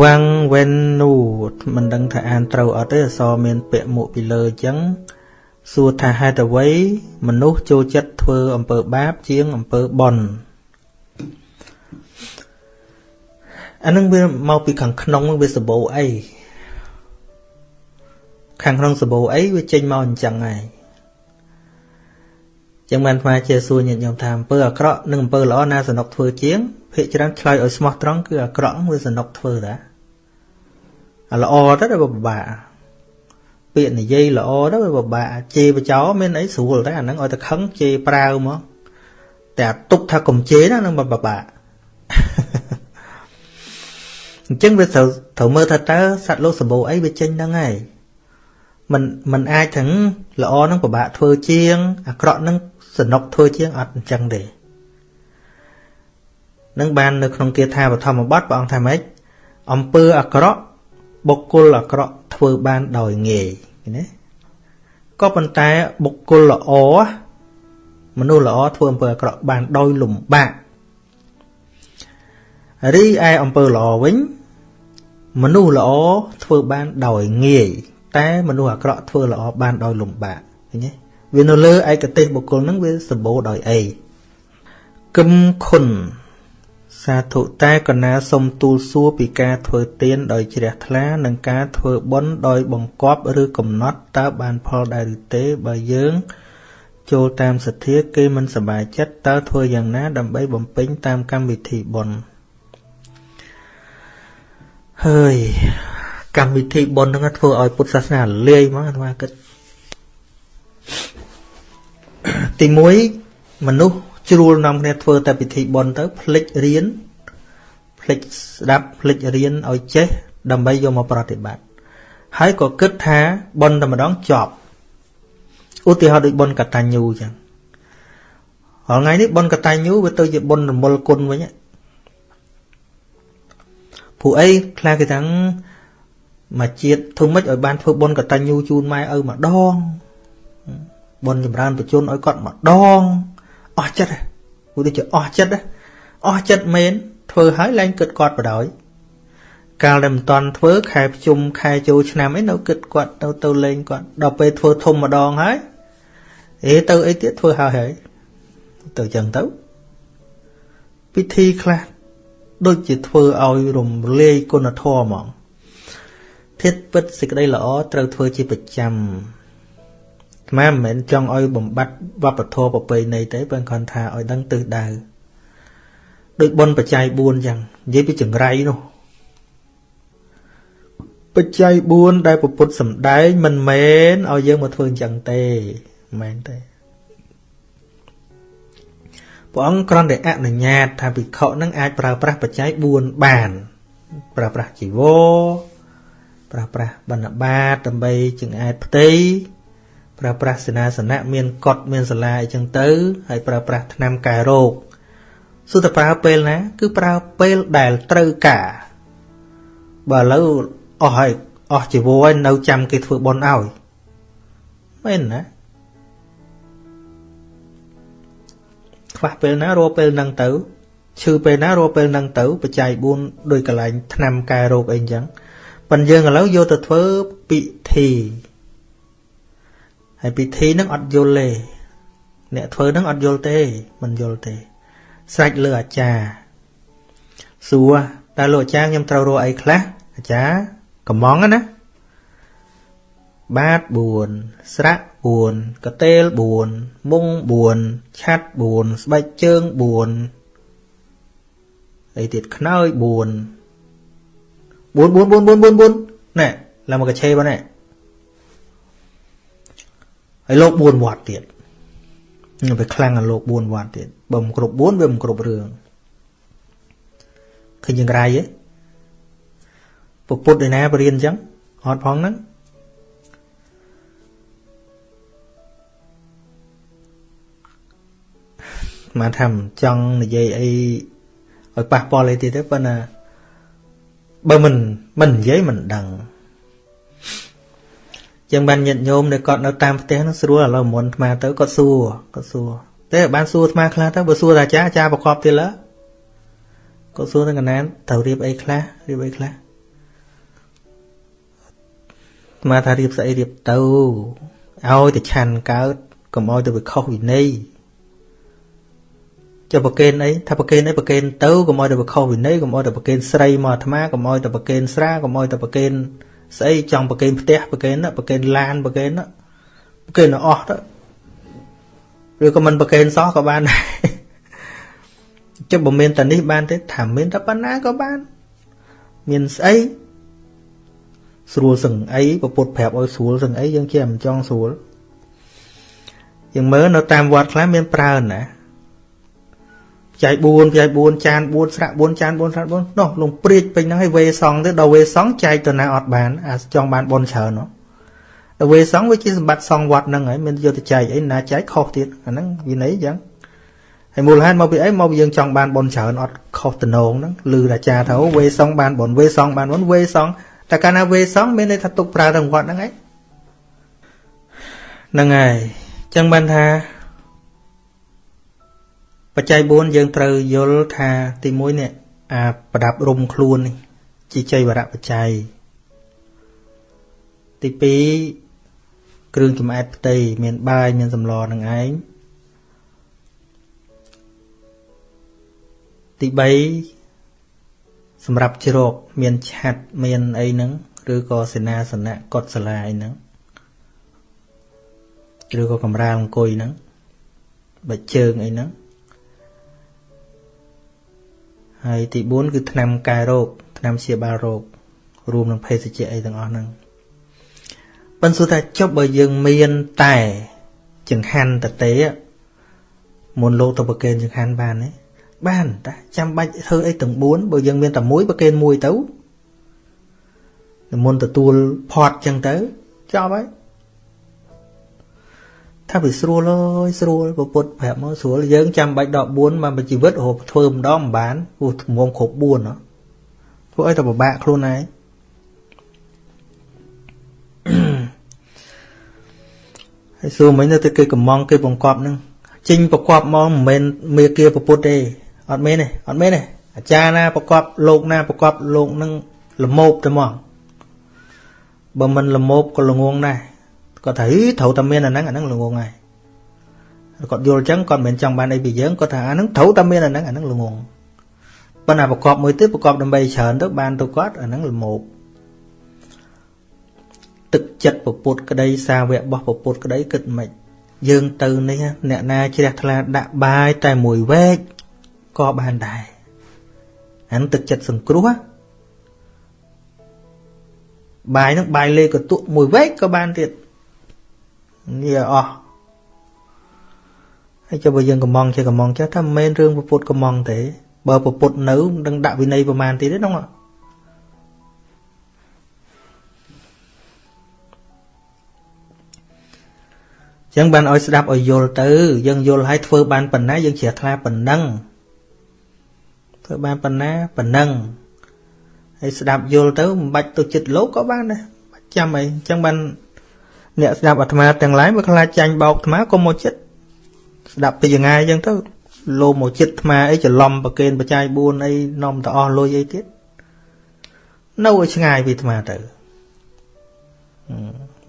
វ៉ាំងវេននូមិនដឹងថាអានត្រូវអត់ទេអសមានពាក្យមុខពីលើអញ្ចឹងសួរថាហេតុអ្វីមនុស្សចូលចិត្តធ្វើអំពើបាបជាងអំពើបុណ្យអានឹងវាមកពីខាងក្នុងវាសបោអីខាងក្នុងសបោអីវាចេញមកអញ្ចឹងហើយចឹងបានថ្មជាសួរញាតិញោមថាអំពើអាក្រក់និងអំពើល្អណាសនុកធ្វើជាងភាកច្រើនឆ្លើយឲ្យស្មោះត្រង់គឺអាក្រក់វាសនុកធ្វើតាអា ល្អទៅវាពិបាកពាក្យនិយាយល្អទៅវាពិបាកជេរបចោមានអីស្រួលតែអាហ្នឹងឲ្យតែខឹងជេរប្រាវមកតែទុកថាកុំជេរណានឹងពិបាកអញ្ចឹងវាត្រូវត្រូវមើលថាតើសត្វលោកសម្បូរអីវាចេញហ្នឹងហើយมันมันអាចទាំងល្អនឹងពិបាកធ្វើជាងអាក្រក់នឹងសនុកធ្វើជាងអត់អញ្ចឹងទេនឹងបាននៅក្នុងគាថាបឋមបទព្រះអង្គថាម៉េចអំពើអាក្រក់ បុគ្គលអាក្រក់ធ្វើបានដោយងាយណាក៏ប៉ុន្តែបុគ្គលល្អមនុស្សល្អធ្វើអំពើអាក្រក់បានដោយលំបាករីឯអំពើល្អវិញមនុស្សល្អធ្វើបានដោយងាយតែមនុស្សអាក្រក់ធ្វើល្អបានដោយលំបាកឃើញទេវានៅលើឯកទេសបុគ្គលហ្នឹងវាសម្បូរដោយអីគឹមខុន សាធុតែកណាសុំទូលសួរពីការធ្វើទានដោយជ្រះថ្លា និងការធ្វើបុណ្យដោយបង្គាប់ឬកំណត់តើបានផលដែរឬទេបើយើង ចូលតាមសទ្ធាគេមិនសប្បាយចិត្តតើធ្វើយ៉ាងណា ដើម្បីបំពេញតាមកម្មវិធីបុណ្យហើយកម្មវិធីបុណ្យហ្នឹងធ្វើឲ្យពុទ្ធសាសនាលាយមកអាត្មាគិតទី1មនុស្ស ជ្រួលនាំគ្នាធ្វើតែពិធីបុណ្យទៅភ្លេចរៀនភ្លេចស្ដាប់ភ្លេចរៀនឲ្យចេះដើម្បីយកមកប្រតិបត្តិហើយក៏គិតថាបុណ្យតែម្ដងចប់ឧទាហរណ៍ដូចបុណ្យកតញ្ញូចឹងរាល់ថ្ងៃនេះបុណ្យកតញ្ញូវាទៅជាបុណ្យរមលគុណវិញព្រោះអីខ្លះគេថាមកជាតិធ្វើម៉េចឲ្យបានធ្វើបុណ្យកតញ្ញូជូនម៉ែឪម្ដងបុណ្យចម្រើនបញ្ជូនឲ្យគាត់ម្ដង អស់ចិត្តព្រោះដូចជាអស់ចិត្តអស់ចិត្តមែនធ្វើហើយឡើងគិតគាត់បដ ாய் កាលដែលមិនតន់ធ្វើខែភ្ជុំខែចូលឆ្នាំអីនៅគិតគាត់ទៅទៅលេងគាត់ដល់ពេលធ្វើធំម្ដងហើយអេទៅអីទៀតធ្វើហើយហើយទៅចឹងទៅពិធីខ្លះដូចជាធ្វើឲ្យរំលាយគុណធម៌ហ្មងធាតពិតសេចក្តីល្អត្រូវធ្វើជាប្រចាំ ថ្មមិនមែនចង់ឲ្យបំបត្តិវប្បធម៌ប្រពៃណីទេប៉ុន្តែគាត់ថាឲ្យដឹងទិសដៅដូចបុណ្យបច្ច័យ4ចឹងនិយាយពីចង្រៃនោះបច្ច័យ4ដែលពុទ្ធសម្ដែងមិនមែនឲ្យយើងមកធ្វើអញ្ចឹងទេមិនមែនទេព្រះអង្គគ្រាន់តែអនុញ្ញាត ថាភិក្ខុនឹងអាចប្រើប្រាស់បច្ច័យ4បាន ប្រើប្រាស់ជីវរប្រើប្រាស់បណ្ឌបាតដើម្បីចង្អែតផ្ទៃ ប្រើប្រាស់សេនាសនៈមានកត់មានសាលាអីចឹងទៅហើយប្រើប្រាស់ថ្នាំកែរោគសុទ្ធតែប្រើពេលណា គឺប្រើពេលដែលត្រូវការបើឥឡូវអស់ហើយអស់ជីវរនៅចាំគេធ្វើបន់ឲ្យមែនណាខ្វះពេលណារកពេលហ្នឹងទៅឈឺពេលណារកពេលហ្នឹងទៅបច្ច័យ4ដោយកន្លែងថ្នាំកែរោគអីចឹងប៉ុន្តែយើងឥឡូវយកទៅធ្វើពិធី ហើយពិធីហ្នឹងអត់យល់ទេអ្នកធ្វើហ្នឹងអត់យល់ទេមិនយល់ទេ ស្រេចលើអាចារ្យសួរតើលោកអាចារ្យខ្ញុំត្រូវរកអីខ្លះអាចារ្យកំងណាបាត4ស្រៈ4កតេល4មុង4ឆាត់4ស្បែកជើង4អីទៀតខ្នើយ4 4 4 4 4 4 4ណែឡើងមកកឆេបងណែ ហើយលោក4វត្តទៀតវាខ្លាំងអាលោក4វត្តទៀតបើមិនគ្រប់4វាមិនគ្រប់រឿងឃើញយ៉ាងไรហ៎ពុទ្ធឯណាបរៀនអញ្ចឹងអត់ផងហ្នឹងមកថាចង់និយាយអីឲ្យប៉ះពាល់អីទៀតទេប៉ុន្តែបើមិនមិននិយាយមិនដឹង ចឹងបានញាតិញោមដែលគាត់នៅតាមផ្ទះនោះស្រួលឥឡូវមុនអាត្មាទៅគាត់សួរគាត់សួរតែបានសួរអាត្មាខ្លះទៅបើសួរតាចាអាចារ្យប្រកបទៀតឡើគាត់សួរទៅកណានត្រូវរៀបអីខ្លះរៀបអីខ្លះស្មាថារៀបស្អីរៀបទៅឲ្យតែឆាន់កើតកុំឲ្យទៅវាខុសវិន័យចុះប្រកេនអីថាប្រកេនអីប្រកេនទៅកុំឲ្យទៅវាខុសវិន័យកុំឲ្យទៅប្រកេនស្រីមកអាត្មាកុំឲ្យទៅប្រកេនស្រាកុំឲ្យទៅប្រកេន ស្អីចង់ប្រកេនផ្ទះប្រកេនណាប្រកេនឡានប្រកេនណាប្រកេនអស់ទៅឬក៏មិនប្រកេនសោះក៏បានដែរចុះបើមានតែនេះបានទេថាមានតែប៉ុណ្ណាក៏បាន មានស្អីស្រួលសឹងអីពពុទ្ធប្រាប់ឲ្យស្រួលសឹងអីយើងជាមិនចង់ស្រួលយើងមើលនៅតាមវត្តខ្លះមានប្រើណា ចៃ4ចៃ4ចាន4ស្រាក់4ចាន4ស្រាក់4នោះលងព្រាចពេញហ្នឹងឲ្យវេសងទៅដល់វេសងចែកទៅណាអត់បានអាចង់បានបនច្រើននោះដល់វេសងវាជាសម្បត្តិសងវត្តហ្នឹងហើយមានយកទៅចែកអីណាចែកខុសទៀតអាហ្នឹងវិន័យអញ្ចឹងហើយមូលហេតុមកពីអីមកពីយើងចង់បានបនច្រើនអត់ខុសតំណងហ្នឹងឮអាចារ្យថាវេសងបានបនវេសងបានបនវេសងតែកាលណាវេសងមានន័យថាទុកប្រើទាំងវត្តហ្នឹងឯងហ្នឹងហើយចឹងបានថា បច្ច័យ4យើងត្រូវយល់ថាទី1នេះអាប្រដាប់រុំខ្លួននេះជាចៃវរៈបច្ច័យទី2គ្រឿងចំអែតផ្ទៃមានបាយមានសម្លនឹងឯងទី3សម្រាប់ជ្រកមានឆាត់មានអីហ្នឹងឬក៏សេនាសនៈកត់សាលាអីហ្នឹងឬក៏កំរាលអង្គុយហ្នឹងបិជើងអីហ្នឹង ហើយទី4គឺថ្នាំកែរោគថ្នាំព្យាបាលរោគរួមនឹងភេសជ្ជៈអីទាំងអស់ហ្នឹងប៉ុន្តែថាចុះបើយើងមានតែចង្ហាន់តទេមុនលោកទៅប្រកេនចង្ហាន់បានទេបានតាចាំបាច់ធ្វើអីទាំង4បើយើងមានតែមួយប្រកេនមួយទៅមុនទទួលផត់ចឹងទៅចប់ហើយ ថាវាស្រួលអើយស្រួលពុទ្ធប្រាប់មកស្រួលយើងចាំបាច់ដក4មកជីវិតរហូតធ្វើម្ដងមិនបានព្រោះធ្ងន់គ្រប់4ហ៎ធ្វើឲ្យតែពិបាកខ្លួនឯងហើយសួរមិញទៅគេកំងគេបង្កប់នឹងចេញបង្កប់មកមិនមែនមេគាពុទ្ធទេអត់មែនទេអត់មែនទេអាចារ្យណាបង្កប់លោកណាបង្កប់លោកនឹងលមោបទៅមកបើមិនលមោបក៏ល្ងងដែរ គាត់ថាត្រូវតែមានអាហ្នឹងអាហ្នឹងល្ងងហើយគាត់យល់អញ្ចឹងគាត់មិនមែនចង់បានអីពីយើងគាត់ថាអាហ្នឹងត្រូវតែមានអាហ្នឹងអាហ្នឹងល្ងងប៉ុន្តែប្រកបមួយទៀតប្រកបដើម្បីច្រើនទៅបានទៅគាត់អាហ្នឹងល្មោបទឹកចិត្តពពុតក្តីសាវករបស់ពពុតក្តីគិតមិនយើងទៅនេះអ្នកណាជ្រះថ្លាដាក់បាយតែមួយវែកក៏បានដែរអានទឹកចិត្តសង្គ្រោះបាយហ្នឹងបាយលេកតុមួយវែកក៏បានទៀត នេះអស់ហើយចុះបើយើងកំងជាកំងចេះថាមិនមែនរឿងពុទ្ធកំងទេ បើពុទ្ធនៅនឹងដាក់វិន័យប្រមាណទៀតទេហ្នឹងចឹងបានឲ្យស្ដាប់ឲ្យយល់ទៅ យើងយល់ឲ្យធ្វើបានប៉ុណ្ណាយើងជ្រះថ្លាប៉ុណ្ណឹងធ្វើបានប៉ុណ្ណាប៉ុណ្ណឹងហើយស្ដាប់យល់ទៅមិនបាច់ទៅចិត្តលោកក៏បានដែរបាច់ចាំអីចឹងបាន អ្នកស្ដាប់អាត្មាទាំងឡាយវាខ្លាចចាញ់បោកអាត្មាក៏មកចិត្តស្ដាប់ពីយ៉ាងងាយអញ្ចឹងទៅលោមកចិត្តអាត្មាអីច្រឡំប្រកេនបច្ច័យ4អីនាំទៅអស់លុយអីទៀតនៅឲ្យឆ្ងាយពីអាត្មាទៅ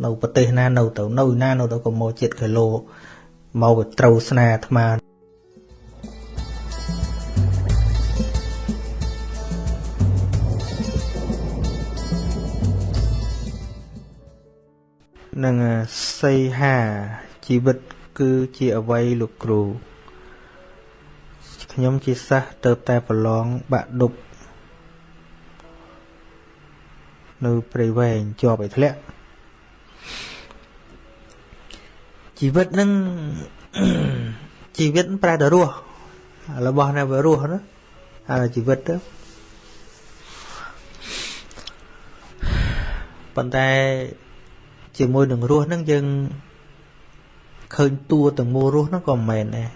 នៅប្រទេសណានៅទៅនៅណានៅទៅក៏មកចិត្តគីឡូមកត្រូវស្នាអាត្មា នឹងសីហាជីវិតគឺជាអវ័យលោកគ្រូខ្ញុំជាសិស្សទៅតែប្រឡងបាក់ដប់នៅព្រៃវែងជាប់ឲ្យធ្លាក់ជីវិតនឹងជីវិតប្រែទៅរស់របស់នៅវារស់ណាអាជីវិតទៅប៉ុន្តែ ជាមួយនឹងរស់ហ្នឹងយើងឃើញតួទាំងមូលរស់ហ្នឹងក៏មិនមែនដែរ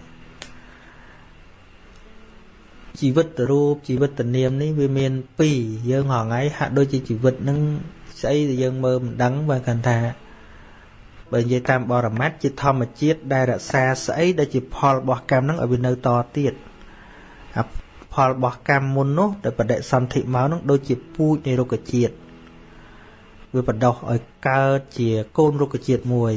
ជីវិតរូបជីវិតនាមនេះវាមានពីរយើងហងៃហាក់ដូចជាជីវិតនឹងស្អីដែលយើងមើលមិនដឹងបើគាត់ថាបើនិយាយតាមបរមត្តជាធម្មជាតិដែលរក្សាស្អីដែលជាផលរបស់កម្មហ្នឹងឲ្យវានៅតទៀតអាផលរបស់កម្មមុននោះដែលបដិសន្ធិមកនោះដូចជាពូជនៃរុក្ខជាតិ វាបណ្ដោះឲ្យកើតជាកូនរុក្ខជាតិមួយ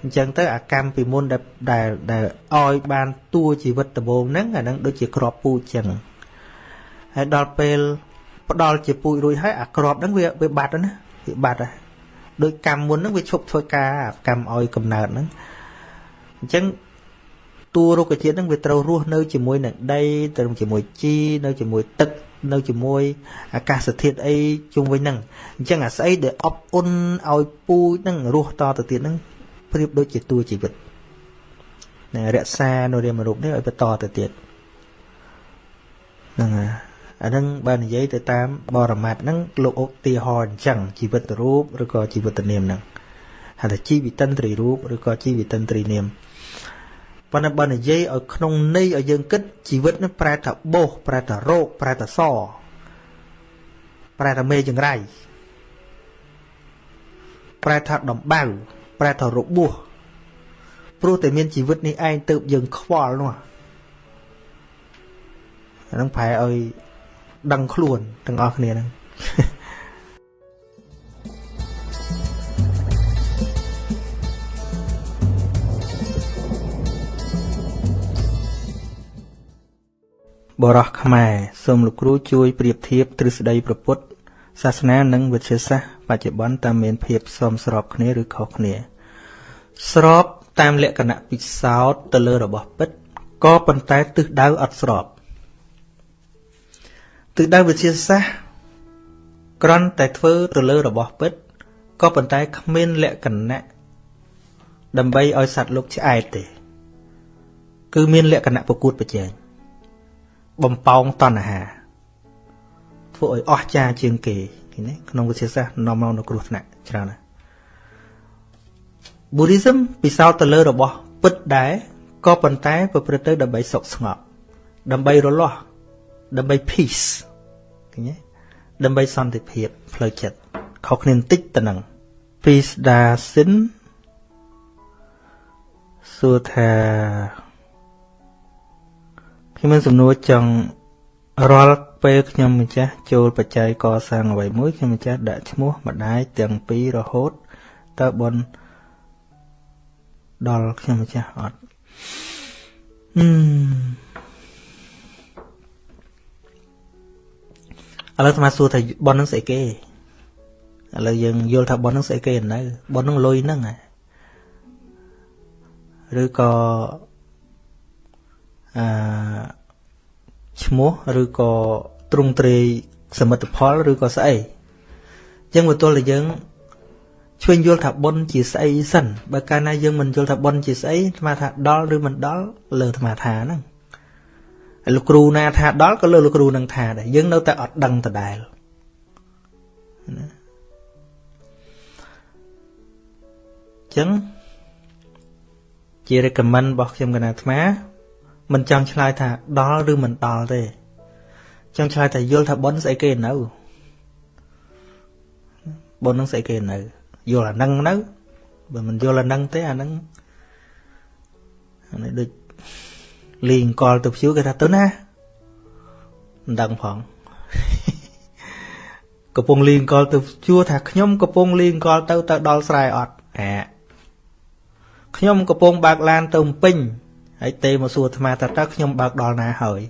អញ្ចឹងទៅអាកម្មពីមុនដែលដែលដែលឲ្យបានតួជីវិតដំបូងហ្នឹងអាហ្នឹងដូចជាក្របពូជអញ្ចឹងហើយដល់ពេលផ្ដល់ជាពូជរួចហើយអាក្របហ្នឹងវាវាបាត់ណាវាបាត់ហើយដោយកម្មមុនហ្នឹងវាឈប់ធ្វើការកម្មឲ្យកំណើតហ្នឹងអញ្ចឹងតួរុក្ខជាតិហ្នឹងវាត្រូវរស់នៅជាមួយនឹងដីទៅជាមួយជីនៅជាមួយទឹក នៅជាមួយអាកាសធាតុអីជុំវិញហ្នឹងអញ្ចឹងអាស្អីដែលអបអ៊ុនឲ្យពូជហ្នឹងរស់តទៅទៀតហ្នឹងប្រៀបដូចជាតួជីវិតណារក្សានៅរាមរូបនេះឲ្យបន្តទៅទៀតហ្នឹងហើយអាហ្នឹងបើនិយាយទៅតាមបរមត្ថហ្នឹងលោកឧទាហរណ៍អញ្ចឹងជីវិតរូបឬក៏ជីវិតនាមហ្នឹងហៅថាជីវិតិន្ទ្រីរូបឬក៏ជីវិតិន្ទ្រីនាម ប៉ុន្តែបើនិយាយឲ្យក្នុងន័យឲ្យយើងគិតជីវិតនឹងប្រែថាបោសប្រែថារោគប្រែថាសប្រែថាមេចង្រៃប្រែថាដំបៅប្រែថារបួសព្រោះតែមានជីវិតនេះឯងទៅយើងខ្វល់នោះអានឹងប្រែឲ្យដឹងខ្លួនទាំងអស់គ្នាហ្នឹង បរោះខ្មែរសូមលោកគ្រូជួយប្រៀបធៀបទ្រឹស្ដីប្រពុតសាសនានិងវិទ្យាសាស្ត្របច្ចុប្បន្នតើមានភាពសមស្របគ្នាឬខុសគ្នា ស្របតាមលក្ខណៈពិសោធន៍ទៅលើរបស់ពិតក៏ប៉ុន្តែទិសដៅអត់ស្របទិសដៅវិទ្យាសាស្ត្រគ្រាន់តែធ្វើទៅលើរបស់ពិតក៏ប៉ុន្តែគ្មានលក្ខណៈដើម្បីឲ្យសត្វលោកឆ្អែតទេ គឺមានលក្ខណៈប្រកួតប្រជែង បំពងតណ្ហាធ្វើឲ្យអស់ចាជាងគេឃើញទេក្នុងវិទ្យាសាស្ត្រនាំមកនៅគ្រោះថ្នាក់ច្រើនណាស់ Buddhism ពិសោធន៍ទៅលើរបស់ពិតដែរក៏ប៉ុន្តែប្រព្រឹត្តទៅដើម្បីសុខស្ងប់ដើម្បីរលាស់ដើម្បី peace ឃើញទេដើម្បីសន្តិភាពផ្លូវចិត្តខុសគ្នាបន្តិចទៅនឹង peace ដាសិនសួរថា ខ្ញុំមានសំណួរចង់រាល់ពេលខ្ញុំម្ចាស់ចូលបច្ច័យកសាងអ្វីមួយខ្ញុំម្ចាស់ដាក់ឈ្មោះម្ដាយទាំងពីររហូតតើបនដល់ខ្ញុំម្ចាស់អត់ហឹមឥឡូវស្មាសួរថាបននឹងស្អីគេឥឡូវយើងយល់ថាបននឹងស្អីគេនៅបននឹងលុយហ្នឹងឬក៏ អឺឈ្មោះឬក៏ទ្រង់ទ្រាយសមិទ្ធផលឬក៏ស្អីអញ្ចឹងមកទល់តែយើងឆ្វេងយល់ថាបុណ្យជាស្អីសិនបើកាលណាយើងមិនយល់ថាបុណ្យជាស្អីអាត្មាថាដល់ឬមិនដល់លើអាត្មាថាហ្នឹងហើយលោកគ្រូណាថាដល់ក៏លើលោកគ្រូនឹងថាដែរយើងនៅតែអត់ដឹងដដែលណាចឹងជា recommend របស់ខ្ញុំកណាអាត្មា មិនចង់ឆ្លើយថាដល់ឬមិនដល់ទេ ចង់ឆ្លើយថាយល់ថាប៉ុនស្អីគេនៅប៉ុននឹងស្អីគេនៅយល់អានឹងនៅបើមិនយល់អានឹងទេអានឹងអានេះដូចលីងកលទៅភួគេថាទៅណាមិនដឹងផងកំពុងលីងកលទៅជួថាខ្ញុំកំពុងលីងកលទៅទៅដល់ស្រែអត់អាខ្ញុំកំពុងបើកឡានទៅពេញ ហើយទេមកសួរអាត្មាថាតើខ្ញុំបើកដល់ណាហើយ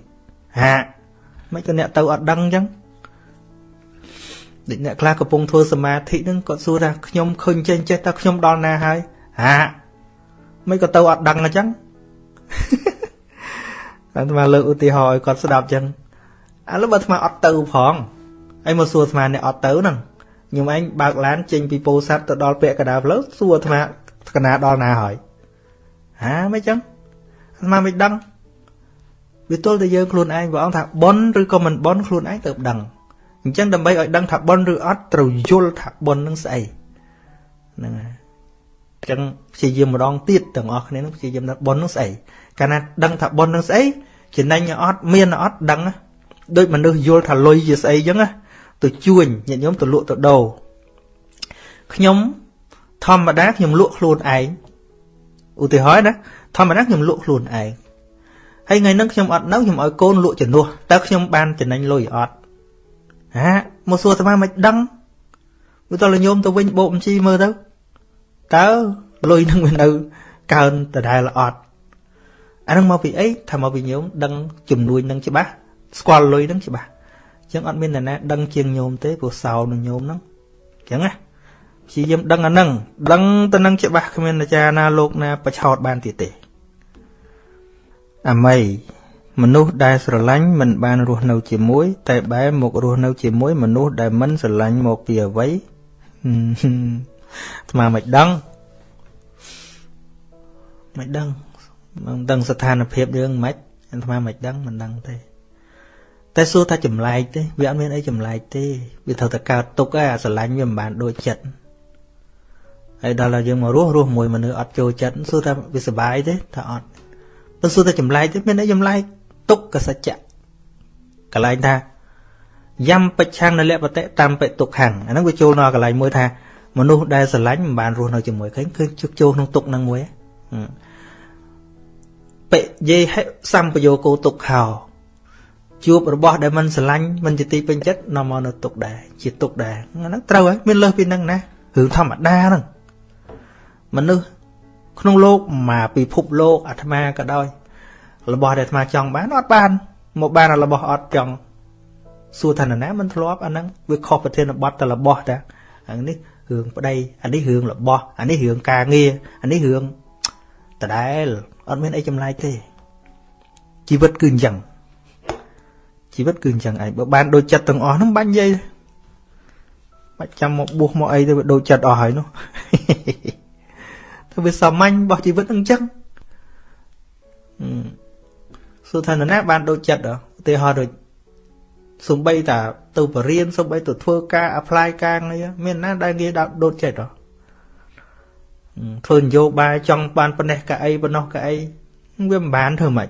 ហាមិនក៏អ្នកទៅអត់ដឹងអញ្ចឹងដូចអ្នកខ្លះកំពុងធ្វើសមាធិហ្នឹងគាត់សួរថាខ្ញុំឃើញចេញចេះតើខ្ញុំដល់ណាហើយហាមិនក៏ទៅអត់ដឹងអញ្ចឹងអាត្មាលើកឧទាហរណ៍ឲ្យគាត់ស្ដាប់អញ្ចឹងឥឡូវបើអាត្មាអត់ទៅផងហើយមកសួរអាត្មាអ្នកអត់ទៅហ្នឹងខ្ញុំឯងបើកឡានចេញពីពោធិ៍សាត់ទៅដល់ពាក់កណ្ដាលផ្លូវសួរអាត្មាកណ្ដាលដល់ណាហើយហាមិនអញ្ចឹង អាត្មាមិនដឹងវាទល់តែយើងខ្លួនឯងព្រះអង្គថាប៉ុនឬក៏មិនប៉ុនខ្លួនឯងទៅដឹងអញ្ចឹងដើម្បីឲ្យដឹងថាប៉ុនឬអត់ត្រូវយល់ថាប៉ុននឹងស្អីហ្នឹងហើយអញ្ចឹងព្យាយាមម្ដងទៀតទាំងអស់គ្នានឹងព្យាយាមថាប៉ុននឹងស្អីកាលណាដឹងថាប៉ុននឹងស្អីចំណេញអត់មានអត់ដឹងដូចមនុស្សយល់ថាលុយជាស្អីអញ្ចឹងទៅជួញញាតិញោមទៅលក់ទៅដូរខ្ញុំធម្មតាខ្ញុំលក់ខ្លួនឯងឧទាហរណ៍ណា ធម្មតាខ្ញុំលក់ខ្លួនឯងហើយថ្ងៃហ្នឹងខ្ញុំអត់នៅខ្ញុំឲ្យកូនលក់ជំនួសតើខ្ញុំបានចំណេញលុយអត់ហាមកសួរអាត្មាមិនដឹងវាតើញោមទៅវិញបោកបញ្ជីមើលទៅតើលុយនឹងវានៅកើនដដែលអត់អានឹងមកពីអីថាមកពីញោមដឹងចំនួននឹងច្បាស់ស្គាល់លុយនឹងច្បាស់អញ្ចឹងអត់មានអ្នកណាដឹងជាងញោមទេព្រោះសោនឹងញោមហ្នឹងអញ្ចឹងណា ព្យាយាមដឹងអានឹងដឹងទៅនឹងច្បាស់គ្មានអាចារ្យណាលោកណាបឆោតបានទៀតទេអាមីមនុស្សដែលស្រឡាញ់មិនបានរស់នៅជាមួយ តែបែរមករស់នៅជាមួយ មនុស្សដែលមិនស្រឡាញ់មកពីអ្វីស្មាមិនដឹងមិនដឹងមិនដឹងស្ថានភាពរឿងមិនអាត្មាមិនដឹងមិនដឹងទេតែសួរថាចម្លែកទេវាអត់មានអីចម្លែកទេវាត្រូវតែកើតទុកឯអាស្រឡាញ់វាមិនបានដូចចិត្ត ហើយដល់តែយើងមករស់រស់មួយមនុស្សអត់ចូលចិត្តសួរថាវាសុបាយទេថាអត់បើសួរថាចម្លែកទេមានអីចម្លែកទុក្ខសច្ចៈកន្លែងថាយំបច្ឆាំងនលបតិតាមបិទុក្ខំអាហ្នឹងវាចូលនៅកន្លែងមួយថាមនុស្សដែលស្រឡាញ់មិនបានរស់នៅជាមួយឃើញគឺជឹកចូលក្នុងទុក្ខហ្នឹងមួយបិយេហិសម្បយោគោទុក្ខោជួបរបស់ដែលមិនស្រឡាញ់មិនជាទីពេញចិត្តនាំមកនៅទុក្ខដែរជាទុក្ខដែរហ្នឹងត្រូវហើយមានលើសពីហ្នឹងណារឿងធម្មតាហ្នឹង មនុស្សក្នុងโลกមកពិភពលោកអាត្មាក៏ដោយរបស់ដែលអាត្មាចង់បានអត់បានមកបានរបស់អត់ចង់សួរថាណាមិនធ្លាប់អាហ្នឹងវាខុសប្រធានបទតែរបស់តាអានេះរឿងប្តីអានេះរឿងរបស់អានេះរឿងការងារអានេះរឿងដដែលអត់មានអីចម្លែកទេជីវិតគឺអញ្ចឹងជីវិតគឺអញ្ចឹងឯងបើបានដូចចិត្តទាំងអស់ហ្នឹងបាញ់និយាយបាច់ចាំមកបួសមកអីទៅវាដូចចិត្តអស់ហើយនោះ ទៅវាសាមញ្ញរបស់ជីវិតហ្នឹងអញ្ចឹងសួរថានរណាបានដូចចិត្តឧទាហរណ៍ដូចសំបីតាទៅបរៀនសំបីទៅធ្វើការ apply ការងារមានណាដែលងាយដល់ដូចចិត្តហ៎ធ្វើនយោបាយចង់បានប៉ុណ្ណេះកៅអីប៉ុណ្ណោះកៅអីវាមិនបានធ្វើម៉េច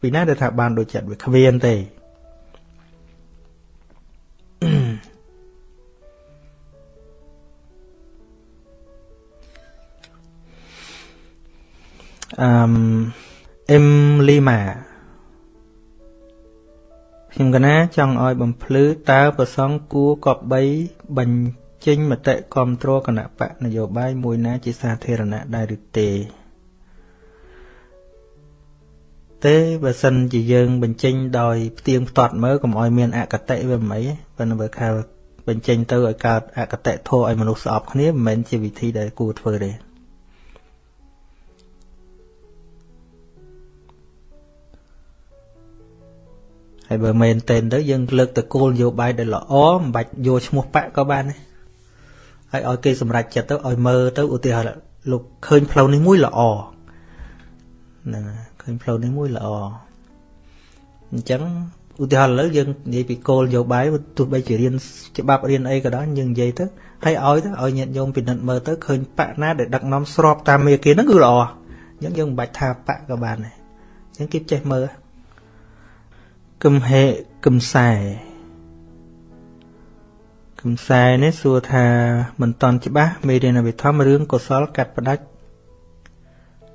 ពីណាដែលថាបានដូចចិត្តវាគ្មានទេ អឺអឹមលីម៉ាខ្ញុំកណាចង់ឲ្យបំភ្លឺតើប្រសងគួរកបីបញ្ចេញមតិគ្រប់គ្រងគណៈបកនយោបាយមួយណាជាសាធារណៈដែរឬទេទេបើសិនជាយើងបញ្ចេញដោយផ្ទៀងផ្ទាត់មើលកុំឲ្យមានអកតេវាមិនអីប៉ុន្តែបើខាលបញ្ចេញទៅឲ្យកើតអកតេធោឲ្យមនុស្សស្អប់គ្នាមិនមែនជាវិធីដែលគួរធ្វើទេ ហើយបើមែនតែនទៅយើងលើកតគោលនយោបាយដែលល្អមិនបាច់យកឈ្មោះបាក់ក៏បានដែរហើយឲ្យគេសម្រេចចិត្តទៅឲ្យមើលទៅឧទាហរណ៍លោកឃើញផ្លូវនេះមួយល្អហ្នឹងឃើញផ្លូវនេះមួយល្អអញ្ចឹងឧទាហរណ៍ឥឡូវយើងនិយាយពីគោលនយោបាយទោះបីជារៀនច្បាប់រៀនអីក៏ដោយយើងនិយាយទៅហើយឲ្យទៅឲ្យញាតិញោមពិនិត្យមើលទៅឃើញបាក់ណាដែលដឹកនាំស្របតាមមេគាហ្នឹងគឺល្អអញ្ចឹងយើងមិនបាច់ថាបាក់ក៏បានដែរអញ្ចឹងគេចេះមើល គំហេគំសែគំសែនេះសួរថាមិនតន់ច្បាស់មេរៀនវិធម្មរឿងកុសលកាត់ផ្ដាច់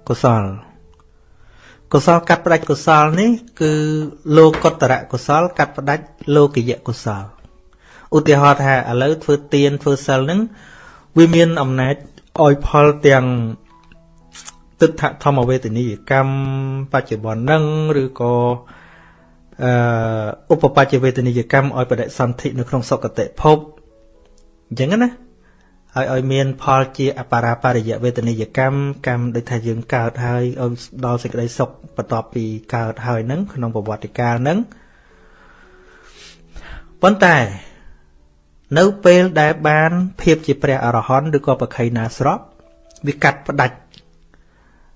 កុសលកុសលកាត់ផ្ដាច់កុសលនេះ គឺលោកុត្តរកុសល កាត់ផ្ដាច់លោកយៈកុសលឧទាហរណ៍ថាឥឡូវធ្វើទានធ្វើសិលហ្នឹងវាមានអំណាចឲ្យផលទាំងទិដ្ឋធម្មវេទនីយកម្មបច្ចុប្បន្នហ្នឹងឬក៏អឺ ឧបបច្ចវេទនីយកម្មឲ្យបដិសន្ធិនៅក្នុងសុគតិភពអញ្ចឹងណាហើយឲ្យមាន ផលជាអបារាបរិយវេទនីយកម្មកម្មដូចថាយើងកើតហើយឲ្យដល់សេចក្តីសុខបន្ទាប់ពីកើតហើយនឹងក្នុងប្រវត្តិកាលនឹងប៉ុន្តែ នៅពេលដែលបាន ភាពជាព្រះអរហន្តឬក៏បខៃណាស្របវាកាត់ផ្ដាច់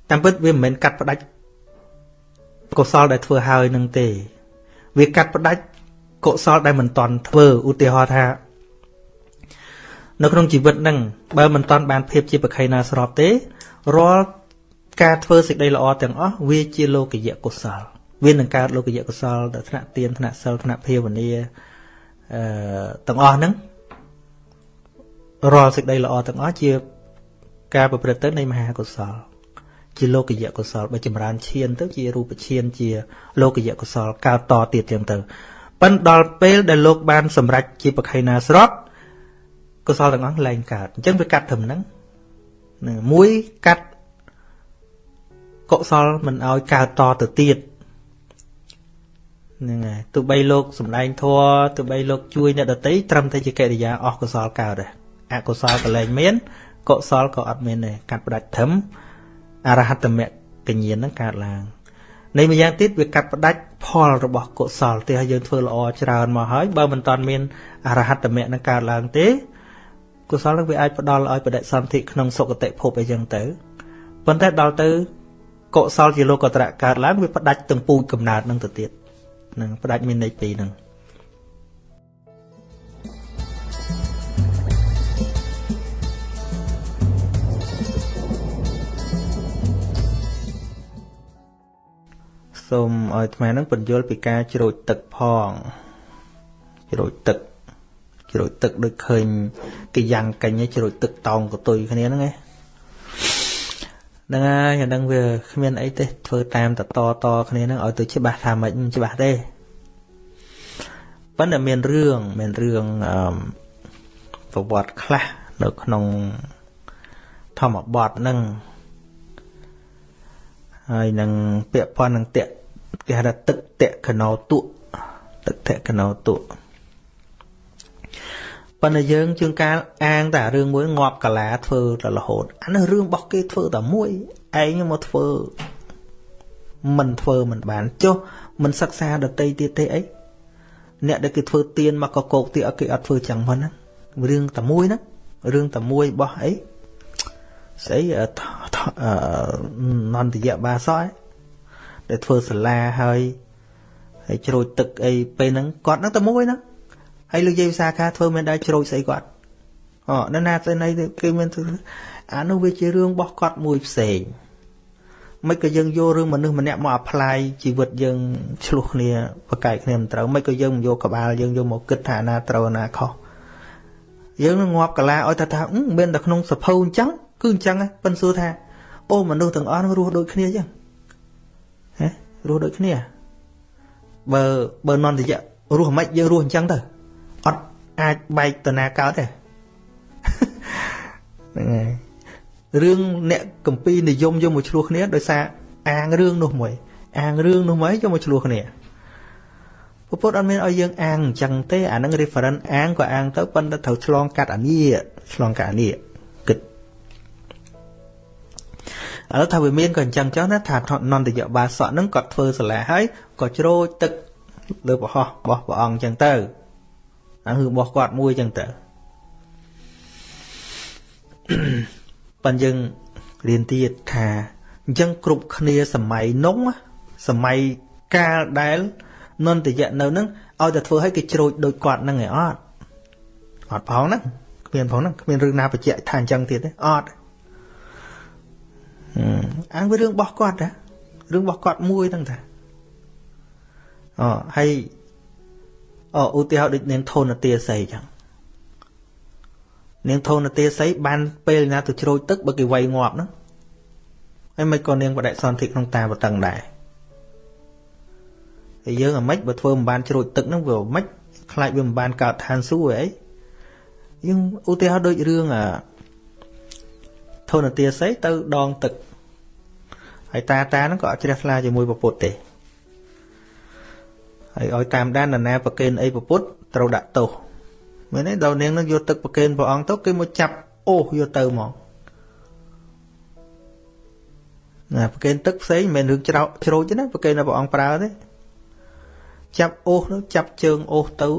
តាមពិតវាមិនមែនកាត់ផ្ដាច់កុសលដែលធ្វើហើយនឹងទេ វាកាត់ផ្ដាច់កុសលដែលមិនតន់ធ្វើឧទាហរណ៍ថា នៅក្នុងជីវិតហ្នឹងបើមិនតន់បានភាពជាបខៃណាស្របទេរាល់ការធ្វើសេចក្តីល្អទាំងអស់វាជាលោកយៈកុសលវានឹងកើតលោកយៈកុសលដល់ថ្នាក់ទានថ្នាក់សិលថ្នាក់ភាវនាអឺទាំងអស់ហ្នឹងរាល់សេចក្តីល្អទាំងអស់ជា ការប្រព្រឹត្តទៅនៃមហាកុសល ជាលោកយៈកុសលបើចម្រើនឈានទៅជារូបឈានជាលោកយៈកុសលកើតតទៀតចឹងទៅប៉ិនដល់ពេលដែលលោកបានសម្រេចជាបខៃណាស្របកុសលទាំងអស់លែងកើតអញ្ចឹងវាកាត់ត្រឹមហ្នឹងហ្នឹងមួយកាត់កុសលមិនឲ្យកើតតទៅទៀតហ្នឹងហើយទោះបីលោកសំដែងធัวទោះបីលោកជួយអ្នកដតីត្រឹមតែជាកិរិយាអស់កុសលកើតដែរអកុសលក៏លែងមានកុសលក៏អត់មានដែរកាត់ផ្ដាច់ធំ អរហត្តមគ្គញ្ញាណហ្នឹងកើតឡើងនៃម្យ៉ាងទៀតវាកាត់ផ្ដាច់ផលរបស់កុសលទេឲ្យយើងធ្វើល្អច្រើនមកហើយបើមិនតាន់មានអរហត្តមគ្គនឹងកើតឡើងទេកុសលនឹងវាអាចផ្ដល់ឲ្យបដិសន្ធិក្នុងសុគតិភពអីចឹងទៅប៉ុន្តែដល់ទៅកុសលជាលោកត្រៈកើតឡើងវាផ្ដាច់ទាំងពូជកំណើតនឹងទៅទៀតនឹងផ្ដាច់មានន័យពីរហ្នឹង សូមឲ្យអាត្មានឹងបញ្យល់ពីការជ្រោចទឹកផងជ្រោចទឹកជ្រោចទឹកដូចឃើញគេយ៉ាងកាញ់ជ្រោចទឹកតោងកតុយគ្នាហ្នឹងឯងហ្នឹងហើយអាហ្នឹងវាគ្មានអីទេធ្វើតាមតតតគ្នាហ្នឹងឲ្យទៅច្បាស់ថាមិនច្បាស់ទេប៉ុន្តែមានរឿងមានរឿងអឺប្រវត្តិខ្លះនៅក្នុងធម្មបទហ្នឹងហើយនឹងពាក់ព័ន្ធនឹងតេ គេហៅថាទឹកតេកណោតុទឹកតេកណោតុប៉ុន្តែយើងជាងការអាងតែរឿងមួយងាប់កាឡាធ្វើតែរហូតអានេះរឿងរបស់គេធ្វើតែមួយឯងមកធ្វើមិនធ្វើមិនបានចុះមិនសិក្សាដតីទៀតទេអីអ្នកដែលគេធ្វើទៀនមកកកោកទៀតគេអត់ធ្វើចឹងហ្នឹងរឿងតែមួយហ្នឹងរឿងតែមួយរបស់អីស្អីនន្តយបាសអី ដែលធ្វើសាលាហើយហើយជ្រោចទឹកអីពេលហ្នឹងគាត់ហ្នឹងតែមួយហ្នឹងហើយលោកយាយវិសាខាធ្វើមានដែរជ្រោចស្អីគាត់អូនៅណាទៅណីគេមានអានោះវាជារឿងរបស់គាត់មួយផ្សេងមិនក៏យើងយករឿងមនុស្សម្នាក់មកអាប្លាយជីវិតយើងឆ្លោះគ្នាប្រកែកគ្នាមិនត្រូវមិនក៏យើងមិនយកក្បាលយើងយកមកគិតថាណាត្រូវណាខុសយើងនឹងងាប់កាលាឲ្យថាថាមានតែក្នុងសភៅអញ្ចឹងគឺអញ្ចឹងប៉ិនសួរថាអូមនុស្សទាំងអស់នឹងរស់ដូចគ្នាអញ្ចឹងហ៎ រស់ដូចគ្នាបើបើនន្តយៈរស់មិនយើងរស់អញ្ចឹងទៅអត់អាចបែកតណាកើតទេហ្នឹងហើយរឿងអ្នកកម្ពីនិយមយកមកឆ្លោះគ្នាដោយសារអាងរឿងនោះមួយ អាងរឿងនោះមួយយកមកឆ្លោះគ្នាពុទ្ធអត់មានឲ្យយើងអាងអញ្ចឹងទេអានឹង reference អាងក៏អាងទៅប៉ុន្តែត្រូវឆ្លងកាត់អានេះឆ្លងកាត់អានេះ ឡូវថាវាមានក៏អញ្ចឹងចុះណាថានន្តយបាសកហ្នឹងគាត់ធ្វើសាលាហើយក៏ជ្រោចទឹកលើប្រហោះរបស់ព្រះអង្គអញ្ចឹងទៅអាគឺរបស់គាត់មួយអញ្ចឹងទៅប៉ុន្តែយើងរៀនទៀតថាអញ្ចឹងគ្រប់គ្នាសម័យនោះសម័យកាលដែលនន្តយៈនៅនឹងឲ្យតែធ្វើឲ្យគេជ្រោចដូចគាត់នឹងឯអត់អត់ផងហ្នឹងគ្មានផងហ្នឹងគ្មានរឿងណាបញ្ជាក់ថាអញ្ចឹងទៀតទេអត់ អាងវារឿងរបស់គាត់ណារឿងរបស់គាត់មួយហ្នឹងតាអូហើយអូឧទាហរណ៍ដូចនាងធនទាស័យអញ្ចឹងនាងធនទាស័យបានពេលណាទៅជ្រោចទឹកបើគេវាយងាប់ហ្នឹងហើយមិនក៏នាងបដិសន្ធិក្នុងតាបតឹងដែរហើយយើងអាម៉េចបើធ្វើមិនបានជ្រោចទឹកហ្នឹងវាអាម៉េចខ្លាចវាមិនបានកើតឋានសួគ៌អីយើងឧទាហរណ៍ដូចរឿងអា ធនទាស័យទៅដងទឹកហើយតាតាហ្នឹងក៏អត់ជ្រះថ្លាជាមួយពពុទ្ធទេហើយឲ្យតាមដាននរណាប្រកេនអីពពុទ្ធត្រូវដាក់ទោសមែនទេដល់នាងនឹងយកទឹកប្រកេនព្រះអង្គទៅគេមកចាប់អូសយកទៅមកណាប្រកេនទឹកផ្សេងមិនមែនរឿងច្រោជ្រោចទេណាប្រកេនព្រះអង្គប្រើទេចាប់អូសនោះចាប់ជើងអូសទៅ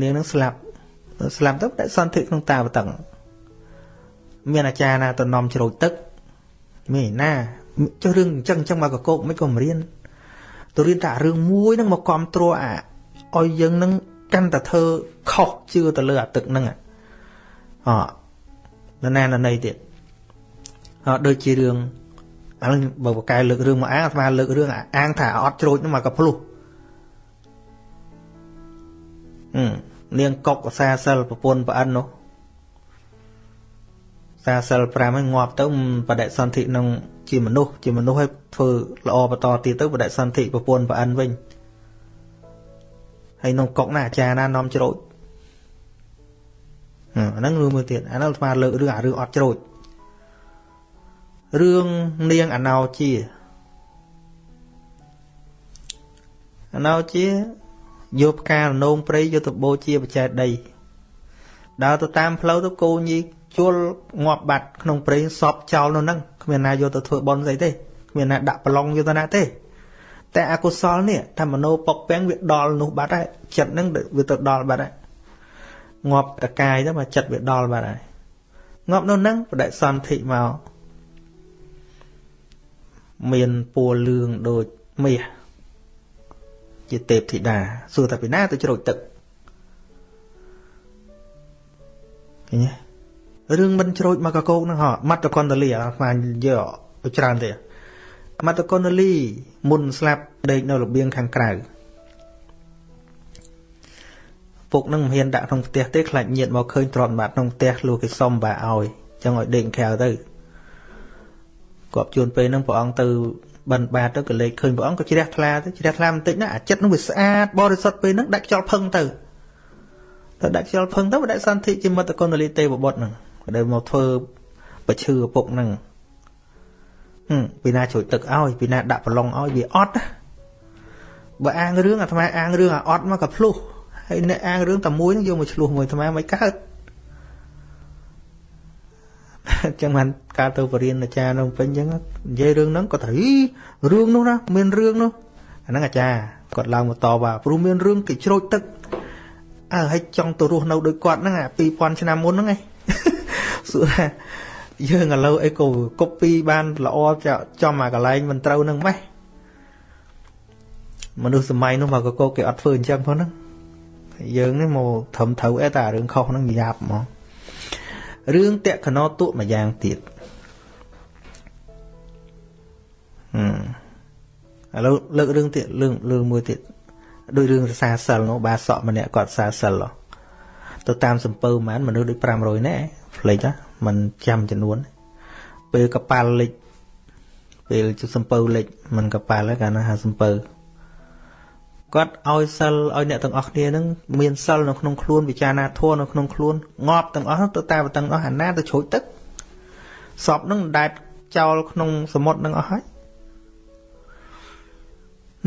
នាងនឹងស្លាប់ស្លាប់ទៅដាក់សន្ធិក្នុងតាបតឹង មានអាចារ្យណាទៅនាំជ្រោចទឹកមានណាចុះរឿងអញ្ចឹងអញ្ចឹងមកកកោកមិនក៏មិនរៀនទៅរៀនតែរឿងមួយហ្នឹងមកគ្រប់គ្រងអាឲ្យយើងនឹងកាន់តែធ្វើខុសជឿទៅលើអាទឹកហ្នឹងអនរណាណណីទៀតអដូចជារឿងឥឡូវបើបកែលើករឿងមកអាងអាត្មាលើករឿងអាងថាអត់ជ្រោចហ្នឹងមកក៏ភ្លុះអឺនាងកុកសាសិលប្រពន្ធប្រអិននោះ សាសិល5ហ្នឹងងាប់ទៅបដិសន្ធិក្នុងជាមនុស្សជាមនុស្សឲ្យធ្វើល្អបន្តទៀតទៅបដិសន្ធិប្រពន្ធប្រអិនវិញហើយក្នុងកុកណាអាចារ្យណានាំច្រូចហអាហ្នឹងរឿងមួយទៀតអាហ្នឹងអាត្មាលើករឿងអារឿងអត់ជ្រោចរឿងនាងអណោជាអណោជាយកផ្ការនោងព្រៃយកទៅបូជាបច្ច័យដីដើរទៅតាមផ្លូវទៅគោញី ជួលងាប់បាត់ក្នុងព្រៃសពចោលនៅហ្នឹងគ្មានណាយកទៅធ្វើបន់ស្អីទេគ្មានណាដាក់ប្រឡងយកទៅណាទេ តែអកុសលនេះថាមโนពកពាំងវាដល់នោះបាត់ហើយចិត្តហ្នឹងវាទៅដល់បាត់ហើយងាប់តកាយទៅមកចិត្តវាដល់បាត់ហើយងាប់នៅហ្នឹងបដិសន្ធិមកមានពណ៌លឿងដូចមាសជាទេពធីតាសួរថាពីណាទៅជ្រោចទឹកឃើញទេ រឿងមិនជ្រោចមកកកោកហ្នឹងហ៎មត្តកុណ្ដលីអាស្មានយកទៅច្រើនទេមត្តកុណ្ដលីមុនស្លាប់ដេកនៅរបៀងខាងក្រៅពុកនឹងមិនហ៊ានដាក់ក្នុងផ្ទះទេខ្លាចញាតមកឃើញទ្រាំបាត់ក្នុងផ្ទះលោកគេសុំបាឲ្យចឹងឲ្យដេកក្រៅទៅគាត់ជួនពេលហ្នឹងព្រះអង្គទៅបិណ្ឌបាតទៅក៏លេខឃើញព្រះអង្គក៏ជ្រះថ្លាទៅជ្រះថ្លាបន្តិចណាអាចិត្តនោះវាស្អាតបរិសុទ្ធពេលហ្នឹងដាច់ខ្យល់ផឹងទៅទៅដាច់ខ្យល់ផឹងទៅបដិសន្ធិជាមត្តគុណលីទេវបុត្រហ្នឹង ដែលមកធ្វើបឈឺឪពុកហ្នឹងហឹមពីណាជួយទឹកឲ្យពីណាដាក់ប្រឡងឲ្យវាអត់បើអាងរឿងអាត្មាអាងរឿងអាអត់មកក៏ភ្លុះហើយអ្នកអាងរឿងតែមួយហ្នឹងយកមកឆ្លោះមួយអាត្មាមិនកើតអញ្ចឹងបានការទៅបរៀនអាចារ្យនៅពេញអញ្ចឹងនិយាយរឿងហ្នឹងគាត់ថារឿងនោះណាមានរឿងនោះអាហ្នឹងអាចារ្យគាត់ឡើងមកតបថាព្រោះមានរឿងគេជ្រោចទឹកអើហើយចង់ទៅរស់នៅដូចគាត់ហ្នឹងអា2000ឆ្នាំមុនហ្នឹងឯង សួរថាយើងឥឡូវអីក៏កុបពីបានល្អចំអាកន្លែងមិនត្រូវនឹងម៉េះមនុស្សសម័យនោះមកកកគេអត់ធ្វើអញ្ចឹងផងហ្នឹងយើងនេះមកត្រឹមត្រូវអីតែរឿងខុសហ្នឹងយ៉ាប់ហ្មងរឿងតក្កណោទុមួយយ៉ាងទៀតហឹមឥឡូវលើករឿងទៀតរឿងរឿងមួយទៀតដូចរឿងសាសិលនោះបាសក់ម្នាក់គាត់សាសិល ទៅតាមសំពើហ្មងមនុស្សដូច500នាក់ផ្លេចហ៎มันចាំចំនួន ពេលកប៉ាល់លិចពេលជសំពៅលិចមិនកប៉ាល់ហ្នឹងកាលណាហៅសំពៅគាត់ឲ្យសិលឲ្យអ្នកទាំងអស់គ្នានឹងមានសិលនៅក្នុងខ្លួនវិចារណាធម៌នៅក្នុងខ្លួនងាប់ទាំងអស់ទៅតាមទាំងអស់អាណាទៅជ្រួចទឹកសពនឹងដែតចោលក្នុងសមុទ្រនឹងអស់ហើយ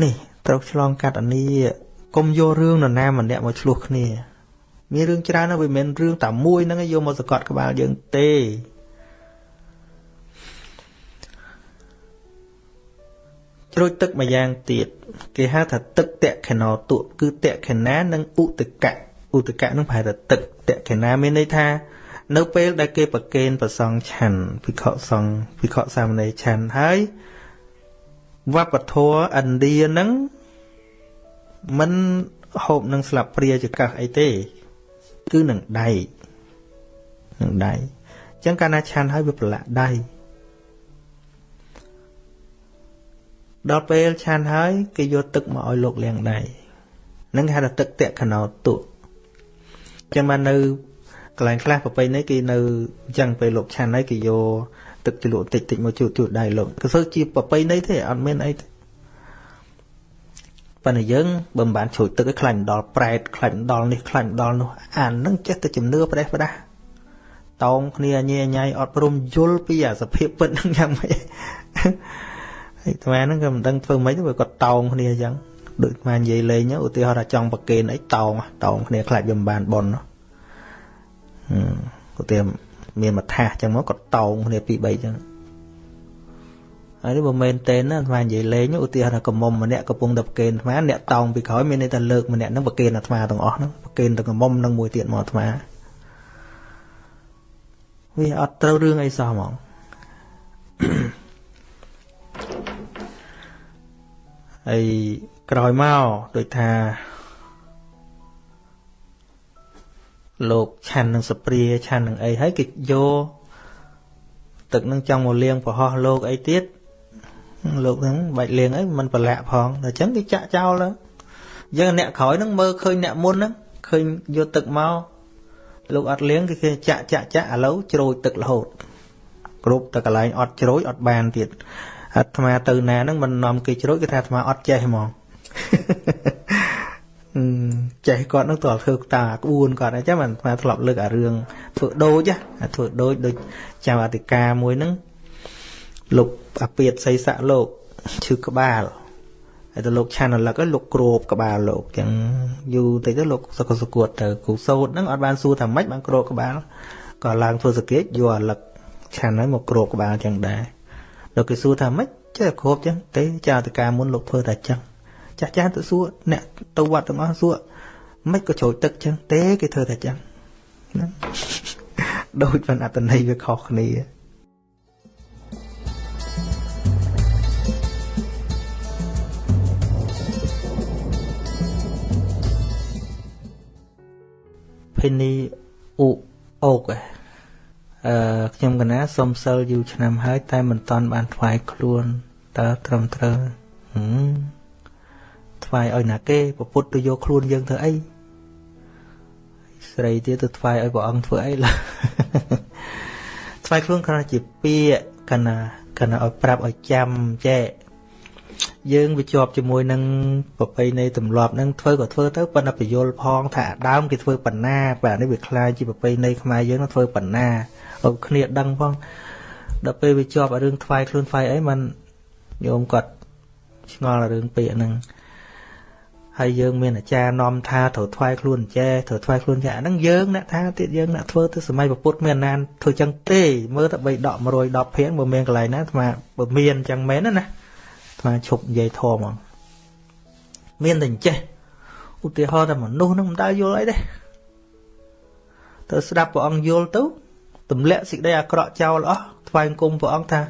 នេះត្រូវឆ្លងកាត់អានីកុំយករឿងនរណាម្នាក់មកឆ្លោះគ្នា មានរឿងច្រើនណាស់វាមិនមែនរឿងតែមួយហ្នឹងយកមកសកត់ក្បាលយើងទេជ្រោចទឹកម្យ៉ាងទៀតគេហៅថាទឹកតក្ខណោតុគឺតក្ខណានិងឧតកៈឧតកៈនឹងប្រហែលថាទឹកតក្ខណាមានន័យថានៅពេលដែលគេប្រគេនប្រសងឆាន់ភិក្ខុសង្ឃភិក្ខុសាមណេរឆាន់ហើយវប្បធម៌ឥណ្ឌានឹងមិនហូបនឹងស្លាបព្រាចកាសអីទេ គឺនឹងដៃនឹងដៃអញ្ចឹងកាលណាឆាន់ហើយវាប្រឡាក់ដៃដល់ពេលឆាន់ហើយគេយកទឹកមកឲ្យលោកលាងដៃនឹងគេហៅថាទឹកតក្កណោតុចឹងបាននៅកន្លែងខ្លះប្រពៃណីគេនៅអញ្ចឹងពេលលោកឆាន់ហើយគេយកទឹកជ្រលក់តិចតិចមកជូតជូតដៃលោកគឺធ្វើជាប្រពៃណីទេអត់មានអីទេ ប៉ុន្តែយើងបើមិនបានជ្រួចទឹកឲ្យខ្លាញ់ដល់ប្រែតខ្លាញ់ដល់នេះខ្លាញ់ដល់នោះអានឹងចេះតែជំនឿប្រេះប្រដាស់តោងគ្នាញ៉ែញ៉ៃអត់ព្រមយល់ពីអាសភាពពិតហ្នឹងយ៉ាងម៉េចហើយអាត្មាហ្នឹងក៏មិនដឹងធ្វើម៉េចទេគាត់តោងគ្នាអញ្ចឹងដូចអាត្មានិយាយលេងឧទាហរណ៍ថាចង់ប្រកេនអីតោងតោងគ្នាខ្លាចវាមិនបានប៉ុនហឹមឧទាហរណ៍មានមួយថាសអញ្ចឹងមកគាត់តោងគ្នាពីរបីអញ្ចឹង ហើយនេះបើមែនទេណាអាត្មានិយាយលេងឧទាហរណ៍ថាកមុំម្នាក់កំពុងតែប្រកេនអាត្មាអ្នកតោងពីក្រោយមានន័យថាលើកម្នាក់ហ្នឹងប្រកេនអាត្មាទាំងអស់ហ្នឹងប្រកេនទៅកមុំនឹងមួយទៀតមកអាត្មាវាអត់ត្រូវរឿងអីសោះហ្មងហើយក្រោយមកដូចថាលោកឆាន់នឹងសព្រាឆាន់នឹងអីហើយគេយកទឹកនឹងចង់មកលាងប្រហោះលោកអីទៀត លោកហ្នឹងបាច់លាងអីមិនប្រឡាក់ផងតែអញ្ចឹងគេចាក់ចោលទៅយើងអ្នកក្រោយហ្នឹងមើលឃើញអ្នកមុនហ្នឹងឃើញយកទឹកមកលោកអត់លាងគេគេចាក់ចាក់ចាក់ឥឡូវជ្រោយទឹករហូតគ្រប់តែកន្លែងអត់ជ្រោយអត់បានទៀតអាត្មាទៅណាហ្នឹងមិននាំគេជ្រោយគេថាអាត្មាអត់ចេះហ្មងចេះគាត់នឹងតើធ្វើតាក្បួនគាត់អញ្ចឹងមិនថាធ្លាប់លើកអារឿងធ្វើដូចធ្វើដូចដូចចៅអធិការមួយហ្នឹង លោកអាពាតសីស័កលោកឈឺក្បាលហើយទៅលោកឆានរលឹកលោកគ្របក្បាលលោកចឹងយូរតិចទៅលោកសកសគួតទៅគ្រូសោតហ្នឹងអត់បានសួរថាម៉េចបានគ្របក្បាលក៏ឡើងធ្វើសង្កេតយកអាលឹកឆានហើយមកគ្របក្បាលចឹងដែរលោកគេសួរថាម៉េចចេះគ្របចឹងទេចាតកាមុនលោកធ្វើតែចឹងចាស់ចាស់ទៅសួរអ្នកទៅវត្តទាំងអស់សួរមិនក៏ជ្រោចទឹកចឹងទេគេធ្វើតែចឹងណាដូចបានអត្តន័យវាខុសគ្នា ភេនីអ៊ូអូកអឺខ្ញុំកណាសុំសិលយូរឆ្នាំហើយតែមិនតាន់បានថ្វាយខ្លួនតើត្រឹមត្រូវហឹមថ្វាយឲ្យណាគេពុទ្ធទៅយកខ្លួនយើងធ្វើអីស្រីទៀតទៅថ្វាយឲ្យព្រះអង្គធ្វើអីឡើថ្វាយខ្លួនគ្រាន់តែជាពាក្យកណាកណាឲ្យប្រាប់ឲ្យចាំចេះ យើងវាជាប់ជាមួយនឹងប្រពៃណីទម្លាប់នឹងធ្វើក៏ធ្វើទៅប៉ុន្តែបញ្យលផងថាដើមគេធ្វើបណ្ណាបាទនេះវាคล้ายជាប្រពៃណីខ្មែរយើងនឹងធ្វើបណ្ណាឲ្យគ្នាដឹងផងដល់ពេលវាជាប់រឿងថ្វាយខ្លួនថ្វាយអីมันញោមគាត់ឆ្ងល់រឿងពាក្យហ្នឹងហើយយើងមានអាចារ្យនាំថាត្រូវថ្វាយខ្លួនចេះត្រូវថ្វាយខ្លួនចេះអាហ្នឹងយើងអ្នកថាទៀតយើងអ្នកធ្វើទៅសម័យពុទ្ធមានអាណានធ្វើចឹងទេមើលតែបីដក110ភាងបើមានកន្លែងណាអាត្មាបើមានចឹងមែនណា ណាអាត្មាឈប់និយាយធម៌ហ្មងមានតែចេះឧទាហរណ៍តែមនុស្សហ្នឹងមិនដែលយល់អីទេទៅស្ដាប់ព្រះអង្គយល់ទៅទម្លាក់សេចក្តីអាក្រក់ចោលអស់ថ្វាយគុំព្រះអង្គថា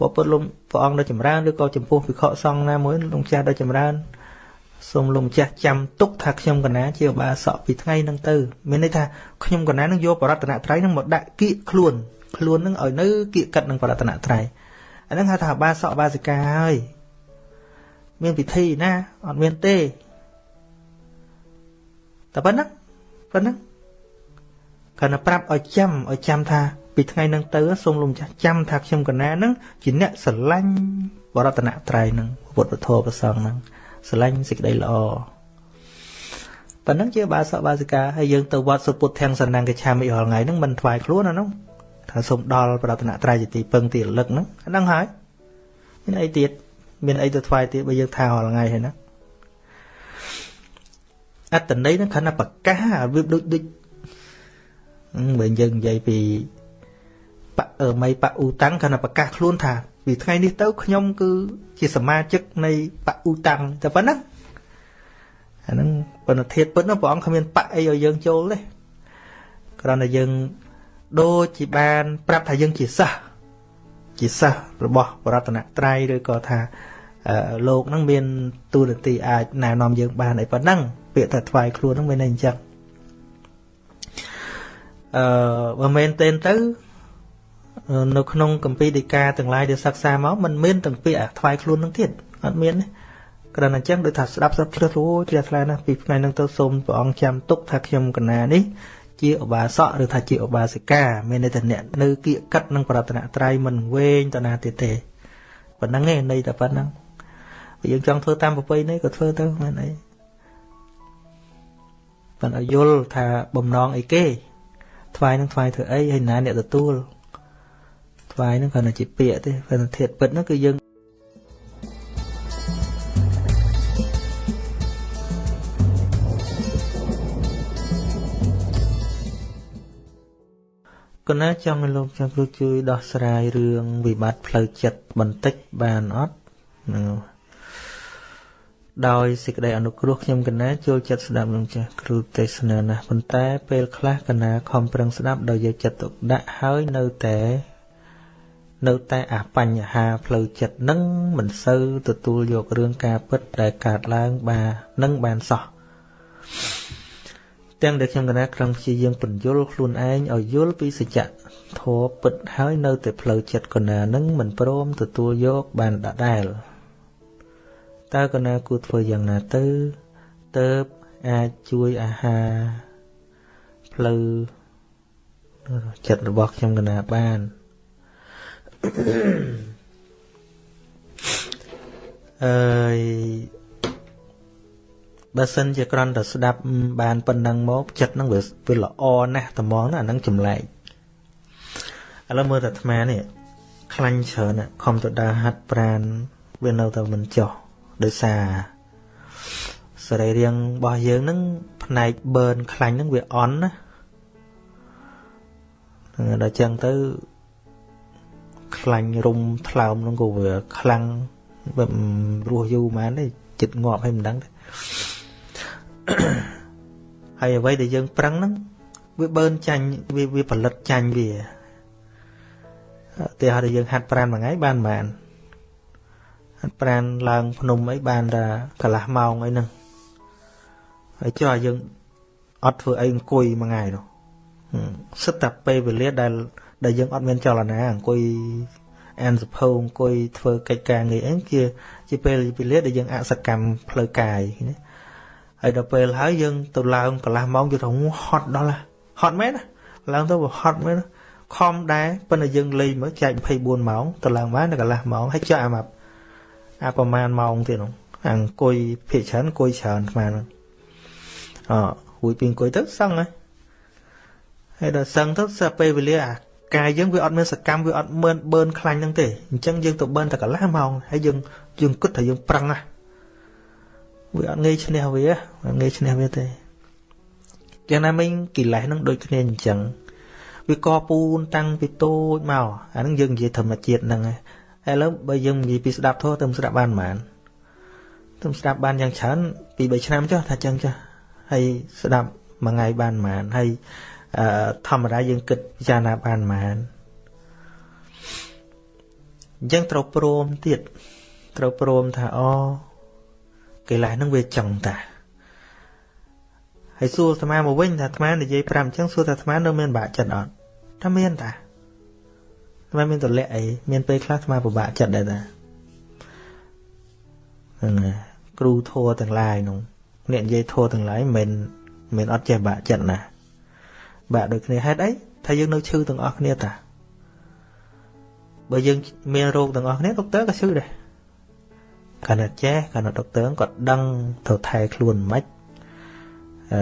បពុទ្ធលំព្រះអង្គដ៏ចម្រើនឬក៏ចំពោះវិខសង្ឃណាមួយលោកចាស់ដ៏ចម្រើនសូមលោកម្ចាស់ចាំទុកថាខ្ញុំកណាជាឧបាសកពីថ្ងៃហ្នឹងទៅមានន័យថាខ្ញុំកណានឹងយកបរតនត្រ័យហ្នឹងមកដាក់គៀកខ្លួនខ្លួនហ្នឹងឲ្យនៅគៀកកិតនឹងបរតនត្រ័យអាហ្នឹងហៅថាឧបាសកឧបាសិកាហើយ មានពិធីណាអត់មានទេតែប៉ុណ្ណឹងប៉ុណ្ណឹងគាត់ទៅប្រាប់ឲ្យចាំឲ្យចាំថាពីថ្ងៃហ្នឹងទៅសូមលោកម្ចាស់ចាំថាខ្ញុំកណាហ្នឹងជាអ្នកស្រឡាញ់បរតនត្រ័យហ្នឹងពុទ្ធពធប្រសងហ្នឹងស្រឡាញ់សេចក្តីល្អប៉ុណ្ណឹងជាបាសកបាសិកាហើយយើងទៅវត្តសុពុទ្ធទាំងសណ្ណង្កឆាមិរាល់ថ្ងៃហ្នឹងមិនថ្វាយខ្លួនអានោះថាសូមដល់ប្រតនត្រ័យជាទីពឹងទីរលឹកហ្នឹងអាហ្នឹងហើយមានអីទៀត មានអីទៅថ្វាយទៀតបើយើងថារាល់ថ្ងៃហើយណាអត្តន័យហ្នឹងគ្រាន់តែប្រកាសវាដូចដូចបើយើងនិយាយពីបអឺមីបអ៊ូតាំងគ្រាន់តែប្រកាសខ្លួនថាពីថ្ងៃនេះទៅខ្ញុំគឺជាសមាជិកនៃបឧតាំងតែប៉ុណ្ណាអាហ្នឹងប៉ុន្តែធៀបពិតណាព្រះអង្គគ្មានបអីឲ្យយើងចូលទេគ្រាន់តែយើងដូចជាបាន ប្រាប់ថាយើងជាសិស្ស ជាសិស្សរបស់បរតនត្រ័យឬក៏ថាលោកហ្នឹងមានទូរនទីអាចណែនាំយើងបានអីប៉ុណ្ណឹងពាក្យថាថ្វាយខ្លួនហ្នឹងមានន័យអញ្ចឹងអឺបើមែនទេទៅនៅក្នុងកម្ពីដីកាទាំងឡាយដែលសិក្សាមកมันមានទាំងពាក្យថ្វាយខ្លួននឹងទៀតអត់មានទេគ្រាន់តែអញ្ចឹងដូចថាស្ដាប់ស្ដាប់ជ្រឹះអូជ្រះថ្លាណាស់ពីថ្ងៃហ្នឹងទៅសូមព្រះអង្គចាំទុកថាខ្ញុំកណានេះ ជាឧបាសកឬថាជាឧបាសិកាមានន័យថាអ្នកនៅគៀកកិតនឹងប្រតនត្រ័យមិនវែងទៅណាទៀតទេប៉ុណ្ណឹងឯងន័យតែប៉ុណ្ណឹងយើងចង់ធ្វើតាមប្រពៃណីក៏ធ្វើទៅមែនអីប៉ុន្តែយល់ថាបំណងអីគេថ្វាយនឹងថ្វាយធ្វើអីហើយណាអ្នកទទួលថ្វាយហ្នឹងគ្រាន់តែជាពាក្យទេព្រោះធាតពិតហ្នឹងគឺយើង កណាចង់ឲ្យលោកចាំគ្រូជួយដោះស្រាយរឿងវិបត្តិផ្លូវចិត្តបន្តិចបានអត់ដោយសេចក្តីអនុគ្រោះខ្ញុំកណាចូលចិត្តស្ដាប់លោកចាស់គ្រូទេសនាណាស់ប៉ុន្តែពេលខ្លះកណាខំប្រឹងស្ដាប់ដោយយកចិត្តទុកដាក់ហើយនៅតែនៅតែអាបញ្ហាផ្លូវចិត្តនឹងមិនសូវទទួលយករឿងការពិតដែលកើតឡើងបាននឹងបានសោះ ទាំងដែលខ្ញុំកណាក្រំព្យាយាមបញ្យលខ្លួនឯងឲ្យយល់ពីសច្ចធម៌ពិតហើយនៅតែផ្លូវចិត្តកណានឹងមិនព្រមទទួលយកបានដដែលតើកណាគួរធ្វើយ៉ាងណាទៅទៅអាចជួយអាហារផ្លូវចិត្តរបស់ខ្ញុំកណាបានអើយ បើសិនជាគ្រាន់តែស្ដាប់បានប៉ុណ្ណឹងមកចិត្តហ្នឹងវាវាល្អណាស់ត្មងណាអាហ្នឹងចម្លែកឥឡូវមើលតែអាត្មានេះខ្លាញ់ច្រើនខំទៅដើរហាត់ប្រានវានៅតែមិនចុះដោយសារសរីរាង្គរបស់យើងហ្នឹងផ្នែកបឺនខ្លាញ់ហ្នឹងវាអន់ណាដល់ចឹងទៅខ្លាញ់រុំថ្លើមហ្នឹងក៏វាខ្លាំងបែបរស់យូរមែនទេចិត្តងាប់ហើយមិនដឹងទេ ហើយអ្វីដែលយើងប្រឹងហ្នឹងវាបឺនចាញ់វាវាផលិតចាញ់វាតែហើយយើងហាត់ប្រានមួយថ្ងៃបានបានហាត់ប្រានឡើងភ្នំអីបានតែកន្លះម៉ោងអីហ្នឹងហើយចុះឲ្យយើងអត់ធ្វើអីអង្គុយមួយថ្ងៃនោះសិតតែពេលវេលាដែលដែលយើងអត់មានចលនាអង្គុយអានសភៅអង្គុយធ្វើកិច្ចការងារអីជាជាពេលវេលាដែលយើងអសកម្មផ្លូវកាយណា ហើយដល់ពេលហើយយើងទៅឡើងកន្លះម៉ោងយើងទៅហត់ដល់ហត់មែនណាឡើងទៅវាហត់មែនខំដែរប៉ុន្តែយើងលេងមើលចែក24ម៉ោងទៅឡើងបានដល់កន្លះម៉ោងហើយចាក់អាមកអាប្រហែលម៉ោងទៀតនោះអង្គុយភាកច្រើនអង្គុយច្រើនស្មានអរួចពីអង្គុយទៅសឹងហើយហើយដល់សឹងទៅស្រាប់ពេលវេលាអាកាយយើងវាអត់មានសកម្មវាអត់មើលបឺនខ្លាញ់ហ្នឹងទេអញ្ចឹងយើងទៅបឺនតែកន្លះម៉ោងហើយយើងយើងគិតថាយើងប្រឹងណា វាអត់ងាយឈ្នះវាអត់ងាយឈ្នះវាទេយ៉ាងណាមិញកិលេសហ្នឹងដូចគ្នាអញ្ចឹងវាកពូនតាំងពីតូចមកអាហ្នឹងយើងនិយាយធម្មជាតិហ្នឹងហើយឥឡូវបើយើងនិយាយពីស្ដាប់ធម៌ទៅស្ដាប់បានប៉ុន្មានទៅស្ដាប់បានយ៉ាងច្រើនពី3ឆ្នាំចុះថាចឹងចុះហើយស្ដាប់មួយថ្ងៃបានប៉ុន្មានហើយធម្មតាយើងគិតពិចារណាបានប៉ុន្មានអញ្ចឹងត្រូវព្រមទៀតត្រូវព្រមថាអូ កិលេសហ្នឹងវាចឹងតាហើយសួរអាត្មាមកវិញថាអាត្មានិយាយ5អញ្ចឹងសួរថាអាត្មានៅមានបាក់ចិត្តអត់ថាមានតាអាត្មាមានតលាក់អីមានពេលខ្លះអាត្មាពិបាកចិត្តដែរតាហ្នឹងគ្រូធัวទាំងឡាយនោះអ្នកនិយាយធัวទាំងឡាយមិនមិនអត់ចេះបាក់ចិត្តណាបាក់ដូចគ្នាហេតុអីថាយើងនៅឈឺទាំងអស់គ្នាតាបើយើងមានរោគទាំងអស់គ្នាដុកទ័រក៏ឈឺដែរ គាត់ចេះគាត់ដុកទ័រគាត់ដឹងទៅថែខ្លួនមិនអឺ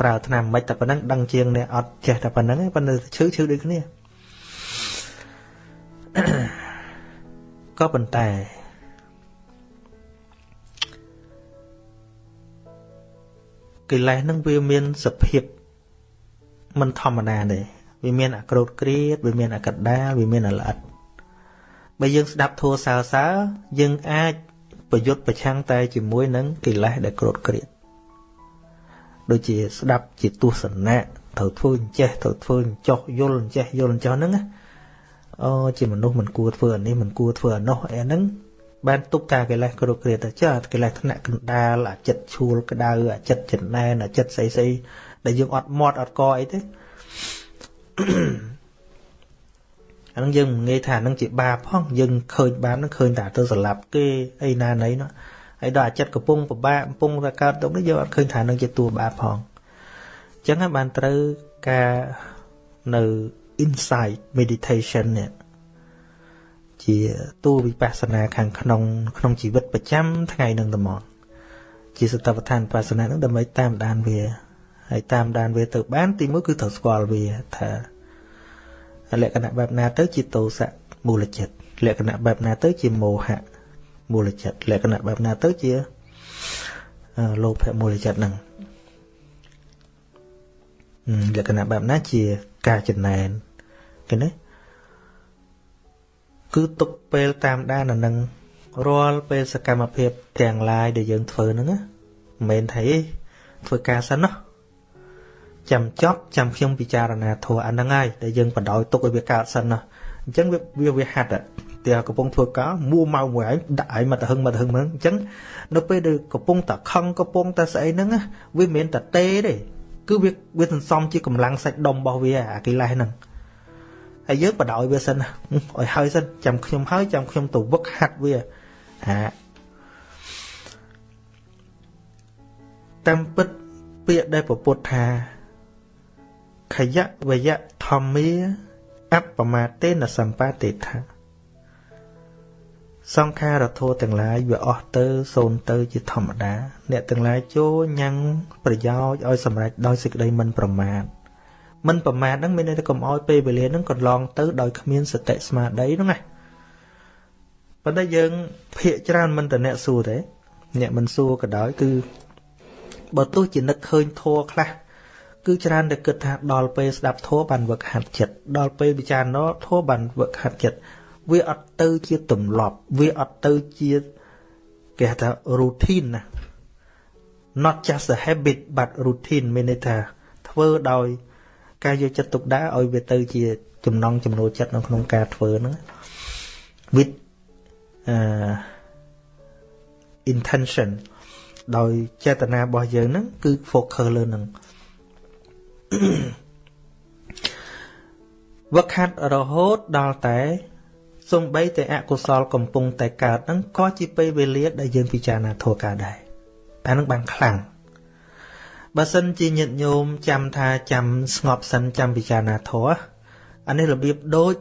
ប្រើថ្នាំមិនតែប៉ុណ្ណឹងដឹងជាងអ្នកអត់ចេះតែប៉ុណ្ណឹងប៉ុន្តែឈឺឈឺដូចគ្នាក៏ប៉ុន្តែកិលេសនឹងវាមានសភាពមិនធម្មតាទេវាមានអាក្រោតក្រៀតវាមានអាកដាលវាមានអាល្អិតបើយើងស្ដាប់ធัวសើសើយើងអាច ប្រយុទ្ធប្រឆាំងតែជាមួយនឹងកិលេសដែលក្រោតក្រៀតដូចជាស្ដាប់ជាទស្សនៈត្រូវធ្វើអញ្ចេះត្រូវធ្វើអញ្ចោះយល់អញ្ចេះយល់អញ្ចោះហ្នឹងអូជាមនុស្សមិនគួរធ្វើអានេះមិនគួរធ្វើអានោះអីហ្នឹងបានទុកតាកិលេសគ្រប់គ្រាទៅចាកិលេសថ្នាក់កណ្ដាលអាចិត្តឈួលក្តៅអាចិត្តចំណែនអាចិត្តស្អីស្អីដែលយើងអត់មាត់អត់កអីទេ អានឹងយើងងាយថានឹងជាបាបផងយើងឃើញបាបនឹងឃើញតែទៅស្លាប់គេអីណាណីនោះហើយដល់អាចិតកំពុងពិបាកកំពុងតែកើតទុកនេះយើងអត់ឃើញថានឹងជាតួបាបផងអញ្ចឹងហើយបានត្រូវការនៅ insight meditation នេះជាតួវិបស្សនាខាងក្នុងក្នុងជីវិតប្រចាំថ្ងៃនឹងត្មងជាសតវដ្ឋានបាសនានឹងដើម្បីតាមដានវាហើយតាមដានវាទៅបានទីមួយគឺត្រូវស្គាល់វាថា លក្ខណៈបែបណាទៅជាទោសៈមូលចិត្តលក្ខណៈបែបណាទៅជាមោហៈមូលចិត្តលក្ខណៈបែបណាទៅជាលោភៈមូលចិត្តហ្នឹងលក្ខណៈបែបណាជាការចំណែនឃើញទេគឺទុកពេលតាមដានអានឹងរាល់ពេលសកម្មភាពទាំងឡាយដែលយើងធ្វើហ្នឹងណាមិនមែនថាធ្វើការសិនណា ចាំចប់ចាំខ្ញុំពិចារណាធัวអាហ្នឹងហើយដែលយើងបដ ாய் ទុកឲ្យវាកើតសិនណាអញ្ចឹងវាវាហាត់តែកំពុងធ្វើការមួម៉ៅមួយឯងដាក់ឯងមកទៅហឹងមកទៅហឹងហ្នឹងអញ្ចឹងនៅពេលដែលកំពុងតែខឹងកំពុងតែស្អីហ្នឹងវាមិនមែនតែទេទេគឺវាវាសន្សំជាកម្លាំងសាច់ដុំរបស់វាអាកិលេសហ្នឹងហើយយើងបដ ாய் វាសិនឲ្យហើយសិនចាំខ្ញុំហើយចាំខ្ញុំទៅវឹកហាត់វាអាតាមពិតពាក្យដែលពពុទ្ធថា ខយៈវយៈធម្មាអបមាទេនសម្បតិថាសង្ខារធัวទាំងឡាយវាអស់ទៅសូន្យទៅជាធម្មតា អ្នកទាំងឡាយចូលញ៉ាំងប្រយោជន៍ឲ្យសម្រេចដោយសេចក្តីមិនប្រមាទមិនប្រមាទហ្នឹងមានន័យថាកុំឲ្យពេលវេលាហ្នឹងកន្លងទៅដោយគ្មានសតិស្មារតីហ្នឹងណាប៉ុន្តែយើងភាកច្រើនមិនតអ្នកសួរទេអ្នកមិនសួរក៏ដោយគឺបើទោះជានឹកឃើញធัวខ្លះ គឺច្រើនតែគិតថាដល់ពេលស្ដាប់ធัวបានវឹកហាត់ចិត្តដល់ពេលពិចារណាធัวបានវឹកហាត់ចិត្តវាអត់ទៅជាទម្លាប់វាអត់ទៅជាគេហៅថា routine ណា not just a habit but routine មានន័យថាធ្វើដោយ ការយកចិត្តទុកដាក់ឲ្យវាទៅជាចំណងចំណូលចិត្តនៅក្នុងការធ្វើហ្នឹង with uh intention ដោយចេតនារបស់យើងហ្នឹងគឺ focus លើនឹង វឹកហាត់រហូតដល់តែសំបីតែអកុសលកំពុងតែកើតហ្នឹងក៏ជាពេលវេលាដែលយើងពិចារណាធម៌កើតដែរអានឹងបានខ្លាំងបើសិនជាញាតិញោមចាំថាចាំស្ងប់សិនចាំពិចារណាធម៌អានេះរបៀបដូច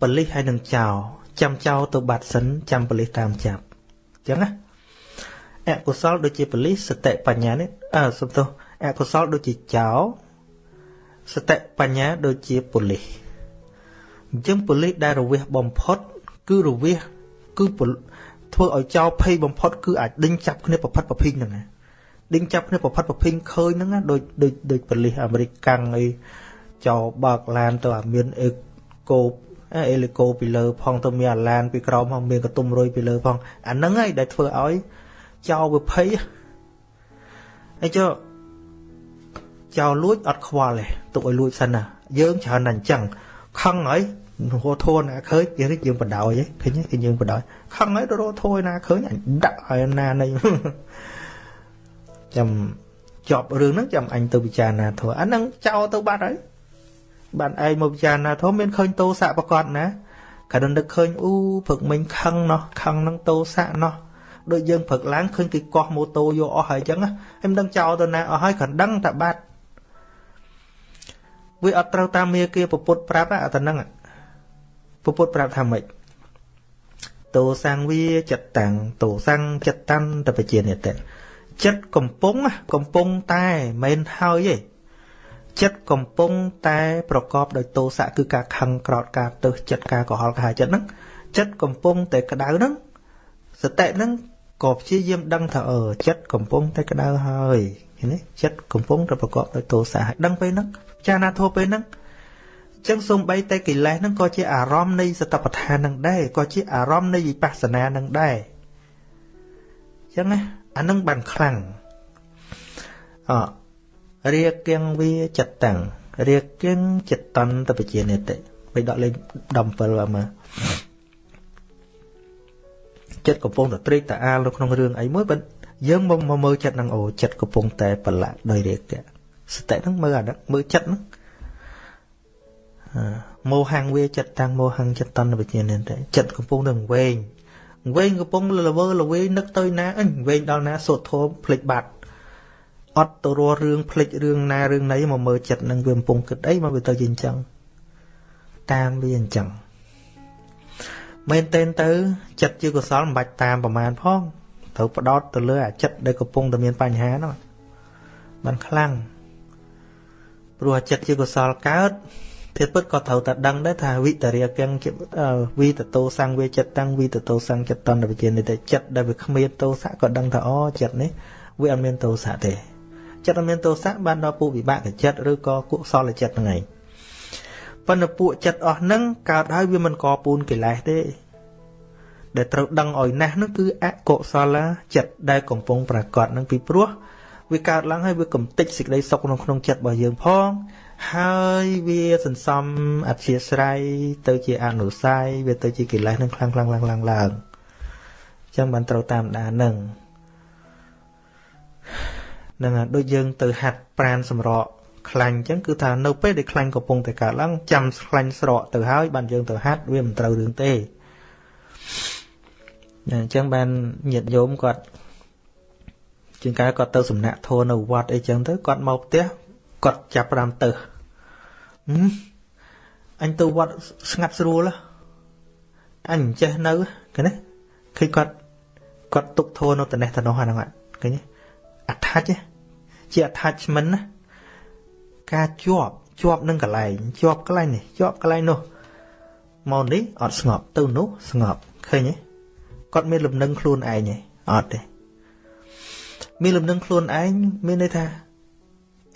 បលិសហើយនឹងចោលចាំចោលទៅបាត់សិនចាំបលិសតាមចាប់អញ្ចឹងណាអកុសលដូចជាបលិសសតិបញ្ញានេះអើសំទោសអកុសលដូចជាចោល សតិបញ្ញាដូចជាបលិសអញ្ចឹងប៉ូលីសដែលរវេសបំផុត គឺរវេសគឺធ្វើឲ្យចោលភ័យបំផុតគឺអាចដេញចាប់គ្នាប្រផិតប្រភីងហ្នឹងណាដេញចាប់គ្នាប្រផិតប្រភីងឃើញហ្នឹងណាដូចដូចដូចប៉ូលីសអាមេរិកកាំងអីចោលបើកឡានទៅអាមានអេកូអេលីកូពីលើផងទៅមានអាឡានពីក្រោមផងមានកតុំរុយពីលើផងអាហ្នឹងហើយដែលធ្វើឲ្យចោលវាភ័យអីចុះ ចោលលួចអត់ខ្វល់ទេទុកឲ្យលួចសិនណាយើងច្រើនតែអញ្ចឹងខឹងហើយរោធួណាឃើញយើងនេះយើងបដ ாய் ឃើញគេយើងបដ ாய் ខឹងហើយរោធួណាឃើញអញដាក់ឲ្យណានៃចាំចប់រឿងហ្នឹងចាំអញទៅពិចារណាធัวអាហ្នឹងចោលទៅបាត់ហើយបានឯងមកពិចារណាធัวមានឃើញតោសៈប្រកបណាក៏ដល់នឹកឃើញអូព្រឹកមិញខឹងណោះខឹងហ្នឹងតោសៈណោះដូចយើងព្រឹកឡើងឃើញគេកោះម៉ូតូយកអស់ហើយអញ្ចឹងហើយមិនដឹងចោលទៅណាអស់ហើយគ្រាន់ដឹងតែបាត់ វាអត់ត្រូវតាមមាគាពពុទ្ធប្រាប់អាទៅហ្នឹងពពុទ្ធប្រាប់ថាម៉េចតោសង្វាចិត្តតាំងតោសង្ឃចិត្តតាំងតបជានិតចិត្តកំពុងកំពុងតែមិនហើយទេចិត្តកំពុងតែប្រកបដោយតោសៈគឺការខឹងក្រោតការទើសចិត្តការកុហលកាយចិត្តហ្នឹងចិត្តកំពុងតែក្តៅហ្នឹងសតិហ្នឹងក៏ព្យាយាមដឹងថាអឺចិត្តកំពុងតែក្តៅហើយឃើញទេចិត្តកំពុងតែប្រកបដោយទោសៈហើយដឹងពេលហ្នឹង ចាណាធោពេលហ្នឹងចឹងសំបីតែកិលេសហ្នឹងក៏ជាអារម្មណ៍នៃសតបដ្ឋានហ្នឹងដែរក៏ជាអារម្មណ៍នៃវិបស្សនាហ្នឹងដែរចឹងណាអានឹងបានខ្លាំងអរាគៀងវាចិត្តតាំងរាគៀងចិត្តតន្តបជានិតិបីដកលេខ17បាទមើលចិត្តកំពុងតែត្រេកតាអាលនៅក្នុងរឿងអីមួយបើយើងមកមើលចិត្តនឹងអូចិត្តកំពុងតែប្រឡាក់ដោយរាគៈ សតិហ្នឹងមើលអាហ្នឹងមើលចិត្តហ្នឹងមោហង្វាចិត្តតាំងមោហង្ចិត្តតនវិញ្ញាណតែចិត្តកំពុងនឹងវែងវែងកំពុងលវើលវេនឹកទៅណាអញវែងដល់ណាសូត្រធម៌ភ្លេចបាត់អត់ទៅរស់រឿងភ្លេចរឿងណារឿងណីមកមើលចិត្តនឹងវាកំពុងគិតអីមកវាទៅជាអញ្ចឹងតាមវាអញ្ចឹងមែនតែនទៅចិត្តជាកុសលមិនបាច់តាមប្រមាណផងត្រូវផ្ដោតទៅលើអាចិត្តដែលកំពុងតែមានបញ្ហានោះបានខ្លាំង ព្រោះចិត្តជាកុសលកើតធាតុពិតក៏ត្រូវតែដឹងដែរថាវិតរិយកិងវិតតោសង្វេចិត្តតាំងវិតតោសង្ចិត្តតនវិជានេះតែចិត្តដែលវាគ្មានតោសៈក៏ដឹងថាអូចិត្តនេះវាអត់មានតោសៈទេចិត្តអត់មានតោសៈបានដល់ពុវិបាកចិត្តឬក៏កុសលចិត្តហ្នឹងឯងប៉ុន្តែពួកចិត្តអស់ហ្នឹងកើតហើយវាមិនកពូនកិលេសទេ ដែលត្រូវដឹងឲ្យណាស់នោះគឺអកុសលចិត្តដែលកំពុងប្រកបនឹងពីព្រោះ វាកើតឡើងហើយវាកំតិចសេចក្តីសុខក្នុងក្នុងចិត្តរបស់យើងផងហើយវាសន្សំអធិស្រ័យទៅជាអនុស័យវាទៅជាកិលេសនឹងខ្លាំងខ្លាំងឡើងឡើងឡើងអញ្ចឹងបានត្រូវតាមដាននឹងនឹងដូចយើងទៅហាត់ប្រានសម្រកខ្លាញ់អញ្ចឹងគឺថានៅពេលដែលខ្លាញ់កំពុងតែកើតឡើងចាំខ្លាញ់ស្រកទៅហើយបានយើងទៅហាត់វាមិនត្រូវរឿងទេអញ្ចឹងបានញាតិញោមគាត់ ជាងកាយគាត់ទៅសំណាក់ធននៅវត្តអីចឹងទៅគាត់មកផ្ទះគាត់ចាប់ផ្ដើមទៅអញទៅវត្តស្ងាត់ស្រួលអញចេះនៅគេណាឃើញគាត់គាត់ទុកធัวនៅត្នេះត្នោះអាហ្នឹងឃើញ attach ជា attachment ណាការជាប់ជាប់នឹងកន្លែងជាប់កន្លែងនេះជាប់កន្លែងនោះមកនេះអត់ស្ងប់ទៅនោះស្ងប់ឃើញទេគាត់មានលំនឹងខ្លួនឯងទេអត់ទេ មានលំនឹងខ្លួនឯងមានន័យថា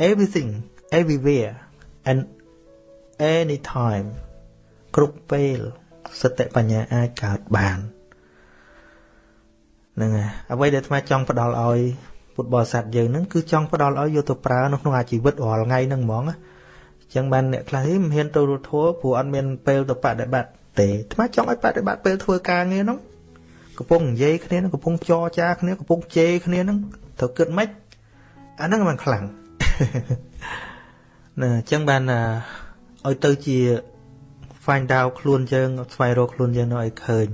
everything everywhere and anytime គ្រប់ពេលសតិបញ្ញាអាចកើតបានហ្នឹងហើយអ្វីដែលអាត្មាចង់ផ្ដល់ឲ្យពុទ្ធបរិស័ទយើងហ្នឹងគឺចង់ផ្ដល់ឲ្យយកទៅប្រើនៅក្នុងអាជីវិតរាល់ថ្ងៃហ្នឹងហ្មងអញ្ចឹងបានអ្នកខ្លះមិនហ៊ានទៅរត់ធัวព្រោះអត់មានពេលទៅបដិបត្តិទេអាត្មាចង់ឲ្យបដិបត្តិពេលធ្វើការងារហ្នឹងកំពុងនិយាយគ្នាកំពុងចរចាគ្នាកំពុងជេរគ្នាហ្នឹង ត្រូវគិតម៉េចអាហ្នឹងมันខ្លាំងណាអញ្ចឹងបានឲ្យទៅជា find out ខ្លួនយើងស្វែងរកខ្លួនយើងនៅឲ្យឃើញ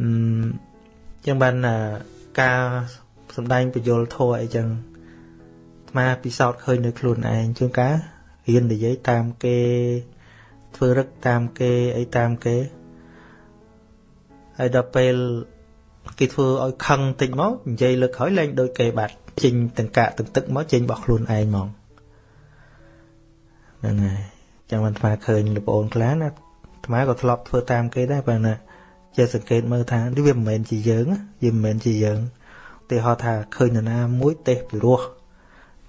អឺចឹងបានការសំដែងបញ្យលធរអីចឹងអាត្មាពិសោធន៍ឃើញនៅខ្លួនឯងជួនកាលរៀននិយាយតាមគេធ្វើរឹកតាមគេអីតាមគេហើយដល់ពេល គេធ្វើឲ្យខឹងតិចមកនិយាយលើកក្រោយលែងដូចគេបាត់ចេញទាំងកាកទាំងទឹកមកចេញរបស់ខ្លួនឯងហ្មងហ្នឹងហើយចាំមិនថ្មឃើញលោកប្អូនខ្លះណាថ្មក៏ធ្លាប់ធ្វើតាមគេដែរបើណាចេះសង្កេតមើលថានេះវាមិនមែនជាយើងវាមិនមែនជាយើងឧទាហរណ៍ថាឃើញនរណាមួយទេសពីរោះ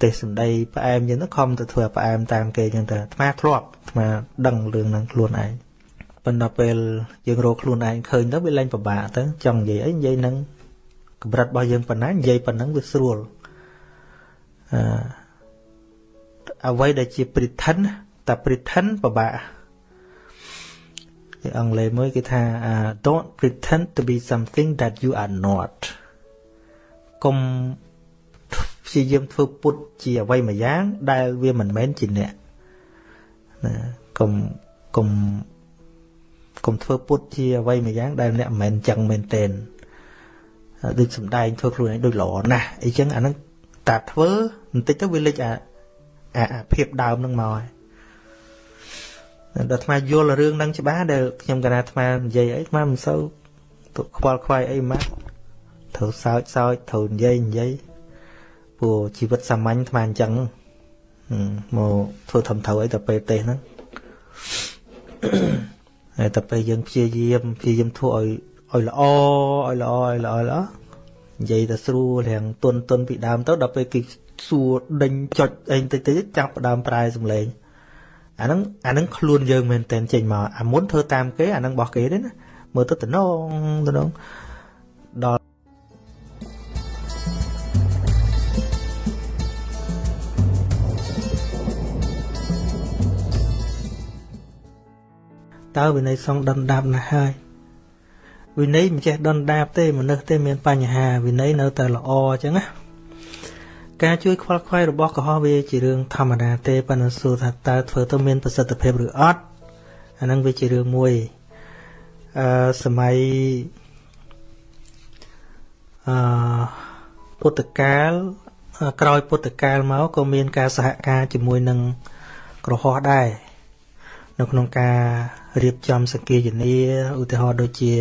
ទេសសម្ដីផ្អែមយើងទៅខំទៅធ្វើផ្អែមតាមគេចឹងទៅអាត្មាធ្លាប់អាត្មាដឹងរឿងហ្នឹងខ្លួនឯង ប៉ុន្តែពេលយើងរកខ្លួនឯងឃើញទៅវាលែងពិបាកទៅចង់និយាយអីនិយាយនឹងកម្រិតរបស់យើងប៉ុណ្ណានិយាយប៉ុណ្ណឹងវាស្រួលអឺអ្វីដែលជា pretend តែ pretend ពិបាកគេអង់គ្លេសមួយគេថា don't pretend to be something that you are not កុំព្យាយាមធ្វើពុតជាអ្វីមួយយ៉ាង ដែលវាមិនមែនជាអ្នកណាកុំកុំ កុំធ្វើពុតជាអ្វីមួយយ៉ាងដែលអ្នកមិនមែនចឹងមែនទេដូចសំដែងធ្វើខ្លួនឯងដូចល្អណាស់អីចឹងអាហ្នឹងតាធ្វើបន្តិចទៅវាលេចអាអាភាពដើមហ្នឹងមកហើយដល់អាត្មាយល់រឿងហ្នឹងច្បាស់ដែលខ្ញុំកណាអាត្មានិយាយអីអាត្មាមិនសូវខ្វល់ខ្វាយអីម៉ាក់ត្រូវសើចសើចត្រូវនិយាយនិយាយព្រោះជីវិតសាមញ្ញអាត្មាអញ្ចឹងមកធ្វើធំត្រូវអីទៅពេលទេសហ្នឹង ហើយតែពេលយើងព្យាយាមព្យាយាមធ្វើឲ្យឲ្យល្អឲ្យល្អឲ្យល្អល្អនិយាយតែស្រួលរាងទុនទុនពីដើមទៅដល់ពេលគេសួរដេញចុចអីតិចតិចចាប់ដើមប្រែសំឡេងអាហ្នឹងអាហ្នឹងខ្លួនយើងមែនតែនចេញមកអាមុនធ្វើតាមគេអាហ្នឹងរបស់គេទេណាមើលទៅតំណងតំណងដល់ តើវិន័យសងដុនដាបណាស់ហើយវិន័យមិនចេះដុនដាបទេមនុស្សទេមានបញ្ហាវិន័យនៅតែល្អអញ្ចឹងណាការជួយខ្វល់ខ្វាយរបស់កុហកវាជារឿងធម្មតាទេប៉ុន្តែសួរថាតើធ្វើទៅមានប្រសិទ្ធភាពឬអត់អាហ្នឹងវាជារឿងមួយអឺសម័យអឺពុទ្ធកាលក្រោយពុទ្ធកាលមកក៏មានការសហការជាមួយនឹងក្រហមដែរ នៅក្នុងការរៀបចំសង្គាយនាឧទាហរណ៍ដូចជា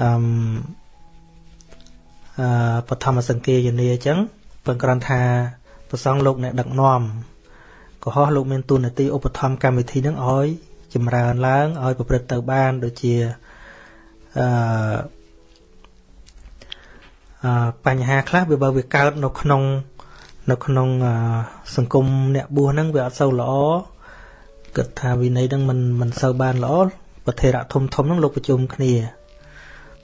អឺអឺបឋមសង្គាយនាអញ្ចឹងពឹងគ្រាន់ថាប្រសងលោកអ្នកដឹកនាំកុហកលោកមានទូនាទីឧបត្ថម្ភកម្មវិធីនឹងឲ្យចម្រើនឡើងឲ្យប្រព្រឹត្តទៅបានដូចជាអឺអឺបញ្ហាខ្លះវាបើវាកើតនៅក្នុងនៅក្នុងសង្គមអ្នកបួសហ្នឹងវាអត់សូវល្អ គិតថាវិន័យហ្នឹងមិនមិនសូវបានល្អប្រធេរៈធំធំហ្នឹងលោកប្រជុំគ្នា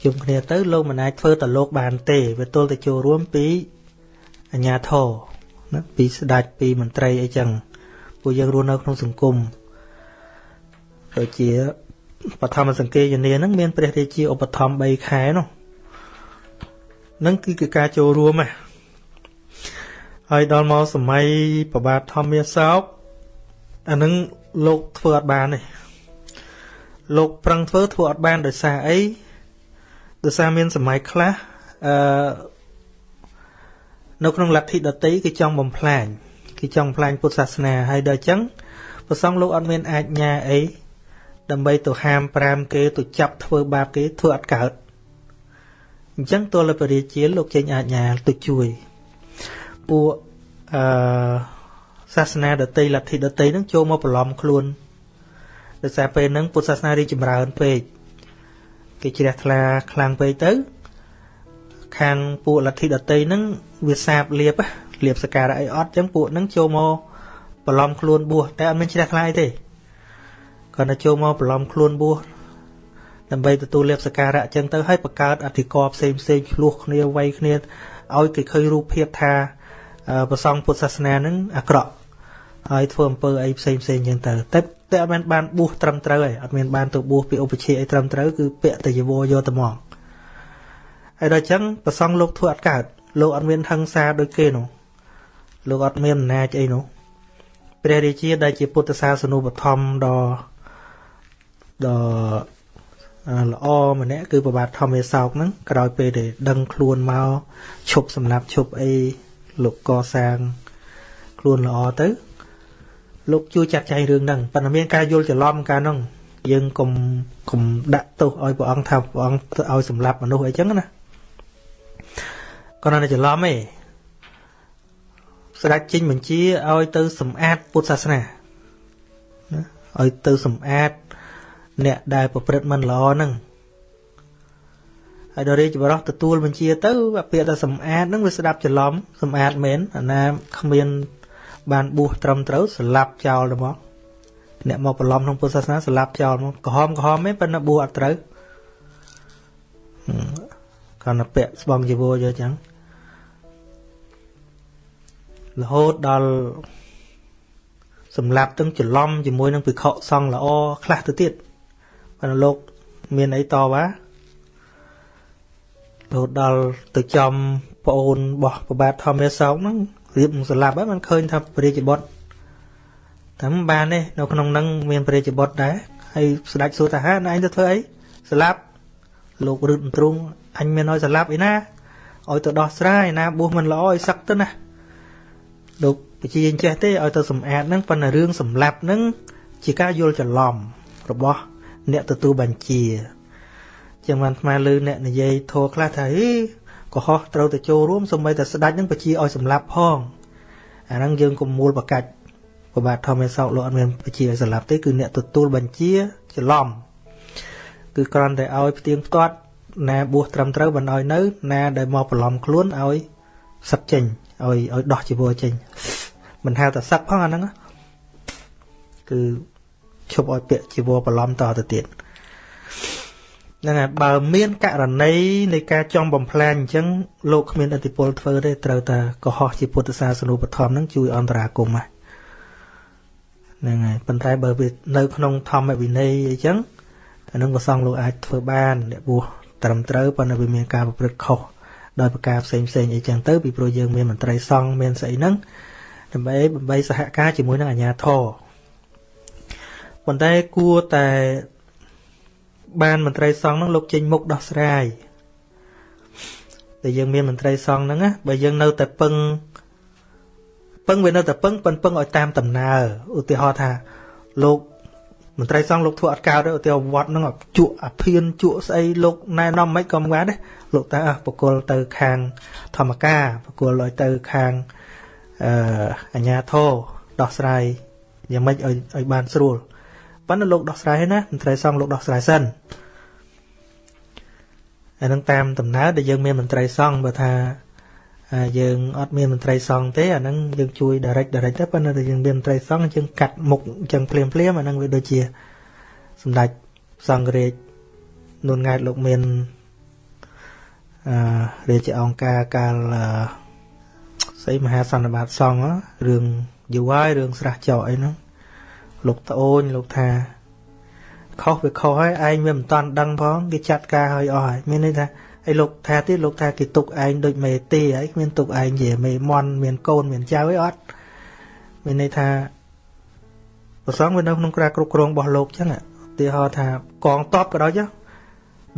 ជុំគ្នាទៅលោកមិនអាចធ្វើតលោកបានទេវាទល់តែចូលរួមពីអញ្ញាធរណាពីស្ដេចពីមន្ត្រីអីចឹងពួកយើងរស់នៅក្នុងសង្គមដូចជាបឋមសង្កេយនាហ្នឹងមានព្រះរាជាឧបត្ថម្ភ3ខែនោះនឹងគឺការចូលរួមហ៎ហើយដល់មកសម័យប្របាទធម្មាសោកអានឹង លោកធ្វើអត់បានទេលោកប្រឹងធ្វើធ្វើអត់បានដោយសារអីដោយសារមានសម័យខ្លះអឺនៅក្នុងលទ្ធិដតីគេចង់បំផ្លាញគេចង់បំផ្លាញពុទ្ធសាសនាហើយដល់អញ្ចឹងព្រះសង្ឃលោកអត់មានអាចញាអីដើម្បីទៅហាម5គេទៅចាប់ធ្វើបាបគេធ្វើអត់កើតអញ្ចឹងទល់ពរាជាលោកចេញអាជ្ញាទៅជួយពួកអឺ សាសនាដតីលទ្ធិដតីនឹងចូលមកបន្លំខ្លួនដោយសារពេលហ្នឹងពុទ្ធសាសនារីចម្រើនពេកគេជ្រះថ្លាខ្លាំងពេកទៅ ខាងពួកលទ្ធិដតីហ្នឹងវាសាបលៀបលៀបសការៈអីអត់អញ្ចឹងពួកហ្នឹងចូលមកបន្លំខ្លួនបួសតែអត់មានជ្រះថ្លាទេគាត់ទៅចូលមកបន្លំខ្លួនបួសដើម្បីទទួលលៀបសការៈអញ្ចឹងទៅឲ្យបង្កើតអធិការផ្សេងផ្សេងឆ្លោះគ្នាវាយគ្នាឲ្យគេឃើញរូបភាពថាប្រសងពុទ្ធសាសនានឹងអាក្រក់ ហើយធ្វើអំពើអីផ្សេងផ្សេងអញ្ចឹងទៅតែតែអត់មានបានបួសត្រឹមត្រូវឯងអត់មានបានទៅបួសពីឧបជាអីត្រឹមត្រូវគឺពាក់តែយវរយកទៅមកហើយដល់អញ្ចឹងប្រសងលោកធ្វើអត់កើតលោកអត់មានហឹង្សាដូចគេនោះលោកអត់មានអំណាចអីនោះព្រះរាជាដែលជាពុទ្ធសាសនូបឋមដ៏ដ៏ល្អម្នាក់គឺប្របាទធម្មសោកហ្នឹងក្រោយពេលដែលដឹងខ្លួនមកឈប់សម្លាប់ឈប់អីលោកកសាងខ្លួនល្អទៅ លោកជួយចាត់ចែងរឿងហ្នឹងប៉ុន្តែមានការយល់ច្រឡំកាលហ្នឹងយើងកុំកុំដាក់ទោសឲ្យព្រះអង្គថាព្រះអង្គឲ្យសម្លាប់មនុស្សអីចឹងណាគាត់នៅច្រឡំឯងស្ដេចចេញបញ្ជាឲ្យទៅសម្អាតពុទ្ធសាសនាឲ្យទៅសម្អាតអ្នកដែលប្រព្រឹត្តមិនល្អហ្នឹងហើយដល់រាជបរោះទទួលបញ្ជាទៅពាក្យថាសម្អាតហ្នឹងវាស្ដាប់ច្រឡំសម្អាតមែនអាណាគ្មាន បានបួសត្រឹមត្រូវស្លាប់ចោលទៅមកអ្នកមកបន្លំក្នុងពុទ្ធសាសនាស្លាប់ចោលមកក្រហមក្រហមទេប៉ុន្តែបួសអត់ត្រូវគាត់ទៅពាក់ស្បង់ជីវរយកចឹងរហូតដល់សម្លាប់ទាំងច្រឡំជាមួយនឹងពិខុសង្ឃល្អខ្លះទៅទៀតប៉ុន្តែលោកមានអីតវ៉ារហូតដល់ទៅចំប្អូនរបស់ប្របាទធម្មសោកហ្នឹង រៀបសម្លាប់ហើយมันឃើញថាព្រះរាជបុត្រតែមិនបានទេនៅក្នុងនឹងមានព្រះរាជបុត្រដែរហើយស្ដេចសួរថាហានឯងទៅធ្វើអីសម្លាប់លោករឹតទ្រង់អញមានឲ្យសម្លាប់ឯណាឲ្យទៅដោះស្រាយណាបួសមិនល្អឲ្យសឹកទៅណាលោកបជាអញ្ចេះទេឲ្យទៅសម្អាតហ្នឹងប៉ុន្តែរឿងសម្លាប់ហ្នឹងជាការយល់ច្រឡំរបស់ អ្នកទទួលបញ្ជាជាងបានស្មើលើអ្នកនិយាយធោខ្លះថាហី កុហកត្រូវទៅចូលរួមសម្បីតែស្ដេចនឹងបជាឲ្យសម្លាប់ផងអាហ្នឹងយើងកុំមូលបកាច់ប្របាទធម្មសោកលោកអត់មានបជាឲ្យសម្លាប់ទេគឺអ្នកទទួលបញ្ជាច្រឡំគឺគ្រាន់តែឲ្យផ្ទៀងផ្ទាត់ណាបួសត្រឹមត្រូវបានឲ្យនៅ ណាដែលមកបន្លំខ្លួនឲ្យសឹកចេញឲ្យឲ្យដោះជីវរចេញមិនហៅតែសឹកផងអាហ្នឹងគឺឈប់ឲ្យពាក់ជីវរបន្លំតទៅទៀត ហ្នឹងហើយបើមានករណីនៃការចង់បំផ្លាញអញ្ចឹងលោកគ្មានអធិពលធ្វើទេត្រូវតែកុហកជាពុទ្ធសាសនូបធម៌ហ្នឹងជួយអន្តរាគមន៍ហ្នឹងហើយប៉ុន្តែបើវានៅក្នុងធម្មវិន័យអញ្ចឹងអានឹងក៏សង្ឃលោកអាចធ្វើបានអ្នកបួសត្រឹមត្រូវប៉ុន្តែវាមានការប្រព្រឹត្តខុសដោយប្រការផ្សេងផ្សេងអីចឹងទៅពីព្រោះយើងមានមន្ត្រីសង្ឃមានស្អីហ្នឹងដើម្បីបំបីសហការជាមួយនឹងអាជ្ញាធរប៉ុន្តែគួរតែ បានមន្ត្រីសង្ឃហ្នឹងលោកចេញមុខដោះស្រាយតែយើងមានមន្ត្រីសង្ឃហ្នឹងណាបើយើងនៅតែពឹងពឹងវានៅតែពឹងពឹងពឹងឲ្យតាមដំណើរឧទាហរណ៍ថាលោកមន្ត្រីសង្ឃលោកធ្វើអត់កើតទេឧទាហរណ៍វត្តហ្នឹងជក់អាភៀនជក់ស្អីលោកណែនាំមិនក៏មិនបានទេលោកតែបកគលទៅខាងធម្មការបកគលឲ្យទៅខាងអឺអញ្ញាធរដោះស្រាយយ៉ាងម៉េចឲ្យឲ្យបានស្រួល ប៉ុន្តែលោកដោះស្រាយហើយណាមន្ត្រីសង្ឃលោកដោះស្រាយសិនអានឹងតាមដំណើរដែលយើងមានមន្ត្រីសង្ឃបើថាយើងអត់មានមន្ត្រីសង្ឃទេអាហ្នឹងយើងជួយ direct direct ទៅប៉ុន្តែយើងមានមន្ត្រីសង្ឃយើងកាត់មុខអញ្ចឹងភ្លាមភ្លាមអាហ្នឹងវាដូចជាសម្ដេចសង្ឃរាជនួនង៉ែតលោកមានអឺរាជអង្គការកាលស្អីមហាសន្និបាតសង្ឃរឿងយូរហើយរឿងស្រះចោអីហ្នឹង លោកត្អូនលោកថាខុសវាខុសហើយឯងវាមិនតាន់ដឹងផងគេចាត់ការឲ្យអស់ហើយមានន័យថាហើយលោកថាទៀតលោកថាគេទុកឯងដូចមេទេហើយគ្មានទុកឯងជាមេមន់មានកូនមានចៅអីអត់មានន័យថាប្រសងវានៅក្នុងការគ្រប់គ្រងរបស់លោកចឹងឧទាហរណ៍ថាកងតបក៏ដោយចុះ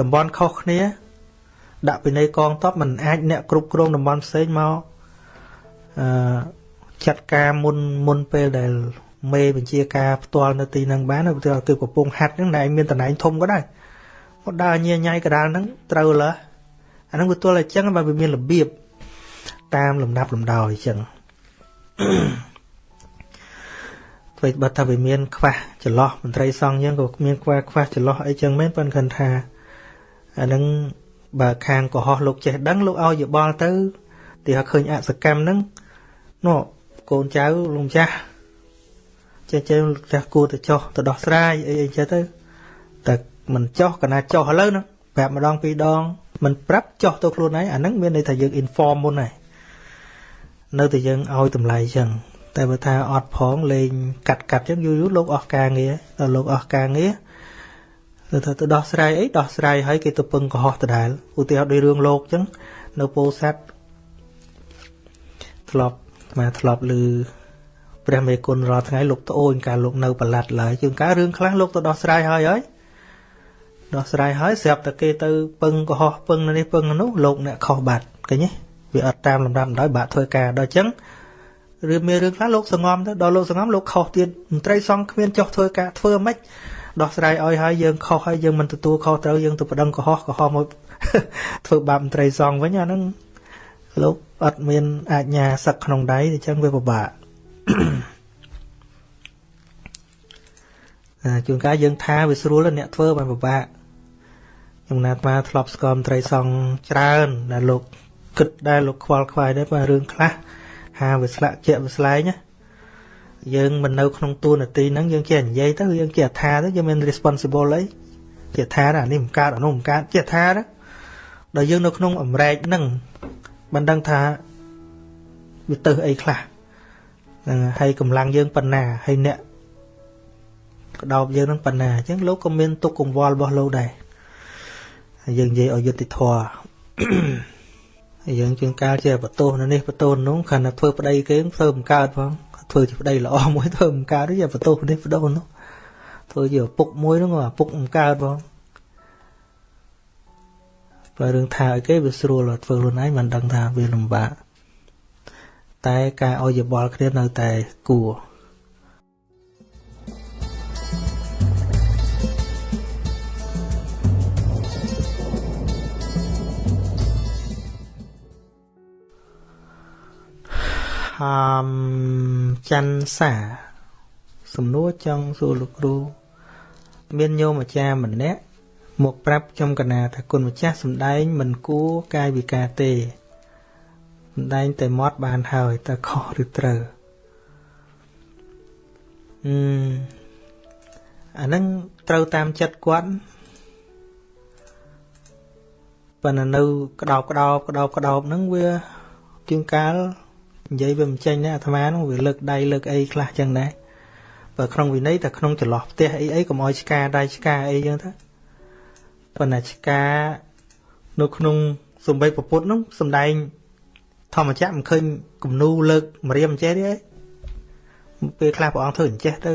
តំបន់ខុសគ្នា ដាក់ពីនៃកងតបมันអាចអ្នកគ្រប់គ្រងតំបន់ផ្សេងមកអឺចាត់ការមុនមុនពេលដែល មេបញ្ជាការផ្ទាល់នៅទីហ្នឹងបានគឺគឺកំពុងហាត់ហ្នឹងតែឯងមានតំណែងធំក៏ដែរគាត់ដើរញ៉ៃញ៉ៃកដាលហ្នឹងត្រូវលើអាហ្នឹងវាទល់តែអញ្ចឹងបើវាមានរបៀបតាមលំដាប់លំដោយអញ្ចឹងធ្វើបើថាវាមានខ្វះចន្លោះមន្ត្រីសង្ឃយើងក៏មានខ្វះខ្វះចន្លោះអីចឹងមែនប៉ុន្តែគាត់ថាអានឹងបើខាងកុហកលោកចេះដឹងលោកឲ្យយោបល់ទៅទីឲ្យឃើញអសកម្មហ្នឹងនោះកូនចៅលោកម្ចាស់ ចេះចេះចាស់គួរទៅចោះទៅដោះស្រាយអីអីចេះទៅតែមិនចោះកណាចោះឥឡូវហ្នឹងប្រាប់ម្ដងពីរដងមិនប្រាប់ចោះទៅខ្លួនឯងអាហ្នឹងមានន័យថាយើង inform មុនហើយនៅតែយើងឲ្យតម្លៃចឹងតែបើថាអត់ផងលេងកាត់កាត់ចឹងយូរយូរលោកអស់ការងារដល់លោកអស់ការងារទៅថាទៅដោះស្រាយអីដោះស្រាយឲ្យគេទៅពឹងកុហកដដែលឧទាហរណ៍ដោយរឿងលោកចឹងនៅពោធិ៍សាត់ធ្លាប់មកធ្លាប់ឮ ព្រះមេគុណរាល់ថ្ងៃលោកត្អូនការលោកនៅប្រឡាត់ឡើយជួនកាលរឿងខ្លះលោកទៅដោះស្រាយហើយហើយដោះស្រាយហើយស្រាប់តែគេទៅពឹងកុហកពឹងនេះពឹងនោះលោកអ្នកខុសបាត់ឃើញទេវាអត់តាមលំដាប់ដោយបាក់ធ្វើការដល់អញ្ចឹងឬមានរឿងខ្លះលោកសងំទៅដល់លោកសងំលោកខុសទៀតមន្ត្រីសង្ឃគ្មានចុះធ្វើការធ្វើមិនដោះស្រាយឲ្យហើយយើងខុសហើយយើងមិនទទួលខុសត្រូវយើងទៅប្តឹងកុហកកុហកមកធ្វើបាបមន្ត្រីសង្ឃវិញអាហ្នឹងលោកអត់មានអាជ្ញាសឹកក្នុងដៃអញ្ចឹងវាពិបាក ជួនកាលយើងថាវាស្រួលអ្នកធ្វើបានពិបាកខ្ញុំណាត់មកធ្លាប់ស្គាល់មន្ត្រីសង្ឃច្រើនដែលលោកគិតដែលលោកខ្វល់ខ្វាយដែរបើរឿងខ្លះហាវាស្លាក់ជាក់វាស្លែងណាយើងមិននៅក្នុងតួនាទីហ្នឹងយើងចេះនិយាយទៅយើងចេះថាទៅយើងមាន responsible អីចេះថាអានេះមិនកើតអានោះមិនកើតចេះថាទៅដល់យើងនៅក្នុងអមរែកហ្នឹងមិនដឹងថាវាទៅអីខ្លះ ហ្នឹងហើយកម្លាំងយើងប៉ុណ្ណាហើយអ្នកក្តោបយើងនឹងប៉ុណ្ណាអញ្ចឹងលោកក៏មានទុកកង្វល់របស់លោកដែរហើយយើងនិយាយឲ្យយុត្តិធម៌ហើយយើងជាងកាលជាបតោនៅនេះបតោនោះខណៈធ្វើប្តីគេធ្វើមិនកើតផងធ្វើជាប្តីល្អមួយធ្វើមិនកើតទេបតោនេះបតោនោះធ្វើជាឪពុកមួយនោះឪពុកមិនកើតផងបើរឿងថាឲ្យគេវាស្រួលធ្វើខ្លួនឯងមិនដឹងថាវាលំបាក តែការឲ្យយោបល់គ្នានៅតែគួរមច័ន្ទសាសំណួរចង់សួរលោកគ្រូ មានញោមអាចារ្យម្នាក់មកប្រាប់ខ្ញុំកណាថាគុណម្ចាស់សំដែងមិនគួរកាយវិការទេ សំដែងតែមាត់បានហើយតើខុសឬត្រូវអឺអាហ្នឹងត្រូវតាមចិត្តគាត់ប៉ុន្តែនៅក្តោបក្តោបក្តោបក្តោបហ្នឹងវាជាងកាលនិយាយវាមិនចេញណាអាត្មានោះវាលើកដៃលើកអីខ្លះចឹងដែរបើក្នុងវិន័យតែក្នុងចន្លោះផ្ទះអីអីកុំឲ្យឆ្កាដៃឆ្កាអីចឹងទៅប៉ុន្តែឆ្កានៅក្នុងសំបីពពុទ្ធនោះសំដែង ធម្មចក្រមិនឃើញគំនូលើកម្រាមអញ្ចេះទេពេលខ្លះព្រះអង្គធ្វើអញ្ចេះទៅ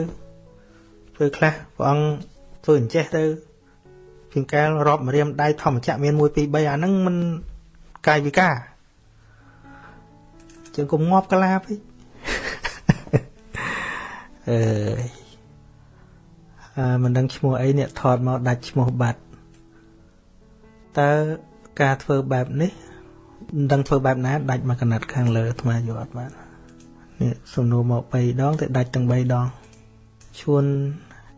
ពេលខ្លះព្រះអង្គធ្វើអញ្ចេះទៅជាងកាលរាប់ម្រាមដៃធម្មចក្រមាន1 2 3អាហ្នឹងមិនកាយវិការជើងកុំងាប់កាឡាពេកអឺអឺមិនដឹងឈ្មោះអីអ្នកថតមកដាច់ឈ្មោះបាត់តើការធ្វើបែបនេះ មិនដឹងធ្វើបែបណាដាច់មកកណាត់ខាងលើអាត្មាយកអត់បាននេះសំណួរមក3ដងតែដាច់ទាំង3ដងឈួន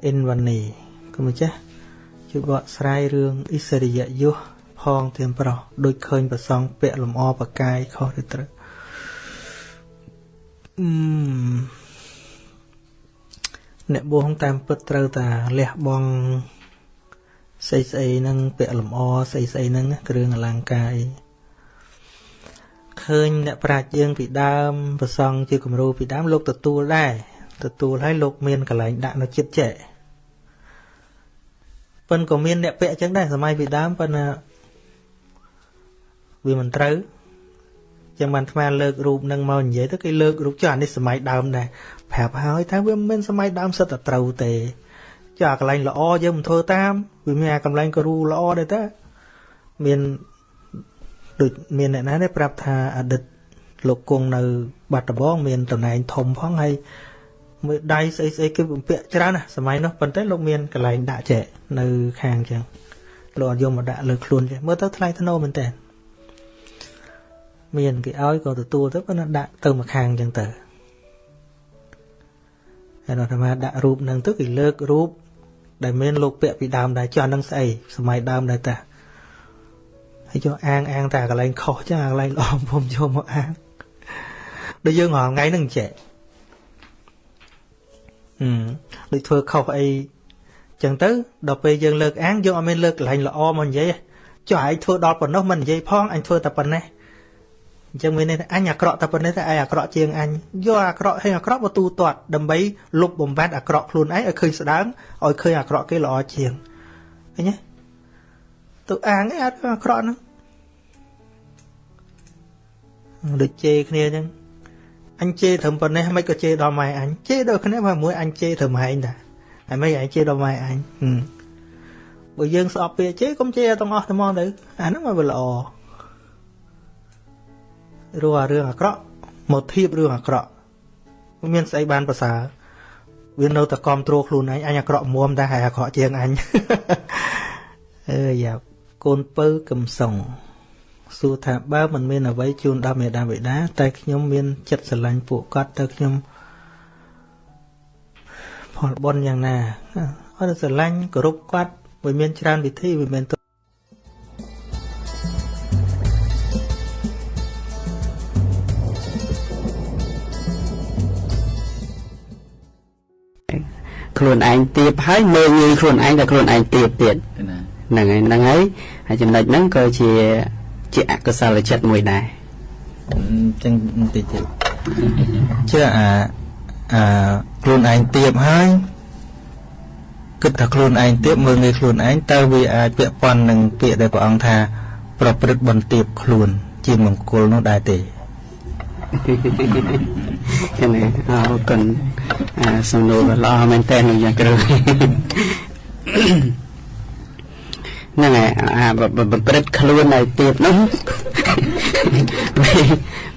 អ៊ិនវ៉ានីគុំម្ចាស់ជួយបកស្រាយរឿងអ៊ីសរិយយុះផងទៀមប្រុសដូចឃើញប្រសងពាក់លំអបកាយខុសឬត្រូវអ្នកបួសតាមពិតត្រូវតាលះបង់ស្អីស្អីហ្នឹងពាក់លម្អស្អីស្អីហ្នឹងគ្រឿងអលង្ការអី ឃើញអ្នកប្រាជ្ញយើងពីដើមប្រសងជាគំរូពីដើមលោកទទួលដែរទទួលឲ្យលោកមានកលែងដាក់នៅចិត្តចេះប៉ុន្តែក៏មានអ្នកពាក់ចឹងដែរសម័យពីដើមប៉ុន្តែវាមិនត្រូវចឹងបានថ្មលើករូបនឹងមកនិយាយទៅគេលើករូបចុះអានេះសម័យដើមដែរប្រាប់ហើយថាវាមិនមែនសម័យដើមសិតតែត្រូវទេចុះអាកន្លែងល្អយើងមិនធ្វើតាមវាមានអាកន្លែងគ្រូល្អដែរតាមាន ដូចមានអ្នកណាទេប្រាប់ថាអតីតលោកគង់នៅ បាត់ដំបងមានតំណែងធំផងហើយមួយដៃស្អីស្អីគេបំពាក់ច្រើនណាសម័យនោះប៉ុន្តែលោកមានកន្លែងដាក់ចែកនៅខាងចឹងលោកអត់យកមកដាក់លើខ្លួនចេះមើលទៅថ្លៃថ្នូរមែនតើមានគេឲ្យក៏ទទួលទៅប៉ុន្តែដាក់ទៅមកខាងចឹងទៅហើយដល់អាដាក់រូបនឹងទៅគេលើករូបដែលមានលោកពាក់ពីដើមដែរចុះនឹងស្អីសម័យដើមដែរតា ហើយយកអាងអាងតែកន្លែងខុសចឹងកន្លែងល្អខ្ញុំយកមកអាងដូចយើងរាល់ថ្ងៃហ្នឹងចេះអឺដូចធ្វើខុសអីចឹងទៅដល់ពេលយើងលើកអាងយើងអត់មានលើកកន្លែងល្អមកនិយាយចុះឯងធ្វើដល់ប៉ុណ្ណោះមិននិយាយផងអញធ្វើតែប៉ុណ្ណេះអញ្ចឹងមានន័យថាអញអាក្រក់តែប៉ុណ្ណេះតែឯងអាក្រក់ជាងអញយកអាក្រក់ឲ្យអាក្រក់មកទូទាត់ដើម្បីលុបបំបត្តិអាក្រក់ខ្លួនឯងឲ្យឃើញស្ដើងឲ្យឃើញអាក្រក់គេល្អជាងឃើញទេ ទៅអាងឯងអត់អាក្រក់ហ្នឹងដូចជេរគ្នាអញ្ចឹងអញជេរត្រឹមប៉ុណ្ណេះមិនក៏ជេរដល់ម៉ែអញជេរដល់គ្នាមកមួយអញជេរត្រឹមហែងតាហើយមិនអញជេរដល់ម៉ែអញបើយើងស្អប់ពាក្យជេរកុំជេរទាំងអស់តែមកទៅអាហ្នឹងមកវាល្អរស់អារឿងអាក្រក់មកធៀបរឿងអាក្រក់មានស្អីបានប្រសើរវានៅតែគ្រប់គ្រងខ្លួនឯងអញអាក្រក់មុំតែហើយអាក្រក់ជាងអញអើយ៉ា កូនពៅកំសុងសួរថាបើមិនមានអ្វីជូនដល់មេដាបេដា តែខ្ញុំមានចិត្តស្រឡាញ់ពួកគាត់ទៅខ្ញុំផលបុណ្យយ៉ាងណាអត់ស្រឡាញ់គោរពគាត់វាមានច្រើនវិធីវាមានខ្លួនឯងទៀបហើយមើលងាយខ្លួនឯងតែខ្លួនឯងទៀបទៀត ហ្នឹងហើយហ្នឹងហើយហើយចំណុចហ្នឹងក៏ជាជាអកុសលចិត្តមួយដែរអញ្ចឹងបន្តិចទៀតជឿអាអាខ្លួនឯងទៀបហើយគិតថាខ្លួនឯងទៀបមើលងាយខ្លួនឯងតើវាអាចពាក់ព័ន្ធនឹងពាក្យដែលព្រះអង្គថា ប្រព្រឹត្តបន្ទាបខ្លួន ជាមង្គលនោះដែរទេចឹងអរគុណសំណួរល្អមែនតើនឹងយ៉ាងគ្រូ ហ្នឹងហើយអាប្រព្រឹត្តខ្លួនឲ្យទៀតនោះ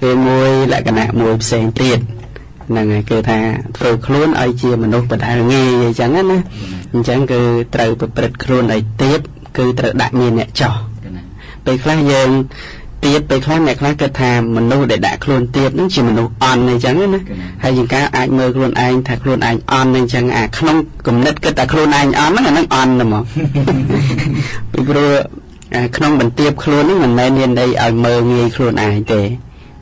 វាមួយលក្ខណៈមួយផ្សេងទៀតហ្នឹងហើយគឺថាធ្វើខ្លួនឲ្យជាមនុស្សបដាងាយអញ្ចឹងណាអញ្ចឹងគឺត្រូវប្រព្រឹត្តខ្លួនឲ្យទៀតគឺត្រូវដាក់មានអ្នកចោះពេលខ្លះយើង ទៀតពេលខ្លះអ្នកខ្លះគិតថាមនុស្សដែលដាក់ខ្លួនទៀតនឹងជាមនុស្សអន់អញ្ចឹងណាហើយជាងការអាចមើលខ្លួនឯងថាខ្លួនឯងអន់អញ្ចឹងអាក្នុងគំនិតគិតថាខ្លួនឯងអន់ហ្នឹងអាហ្នឹងអន់ហ្មងពីព្រោះក្នុងបន្ទាបខ្លួនហ្នឹងមិនមែនមានន័យឲ្យមើលងាយខ្លួនឯងទេ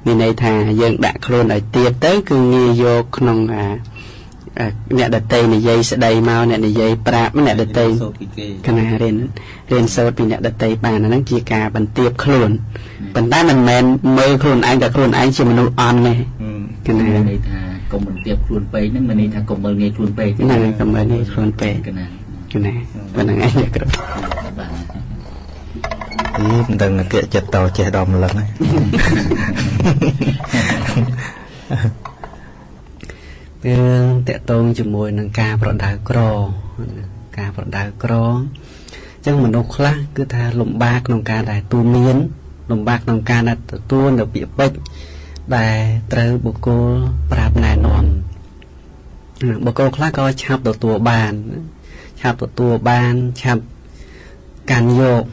មានន័យថាយើងដាក់ខ្លួនឲ្យទៀតទៅគឺងាយយកក្នុងអា អ្នកដតីនិយាយស្ដីមកអ្នកនិយាយប្រាប់អ្នកដតីកណារៀនរៀនសូត្រពីអ្នកដតីបានអាហ្នឹងជាការបន្ទាបខ្លួនប៉ុន្តែមិនមែនមើលខ្លួនឯងតែខ្លួនឯងជាមនុស្សអន់ទេកណាន័យថាកុំបន្ទាបខ្លួនពេកហ្នឹងមិនន័យថាកុំមើលងាយខ្លួនពេកទេហ្នឹងកុំមើលងាយខ្លួនពេកកណាកណាប៉ុណ្្នឹងឯងគ្រប់បាទអីមិនដឹងគិតចិត្តតចេះដល់ម្លឹងហើ យរឿងតកតងជាមួយនឹងការប្រដៅក្រ ការប្រដៅក្រអញ្ចឹងមនុស្សខ្លះគឺថាលំបាកក្នុងការដែលទូមានលំបាកក្នុងការដែលទទួលនៅពាក្យពេចន៍ដែលត្រូវបុគ្គលប្រាប់ណែនាំបុគ្គលខ្លះក៏ឆាប់ទទួលបានឆាប់ទទួលបានឆាប់កាន់យក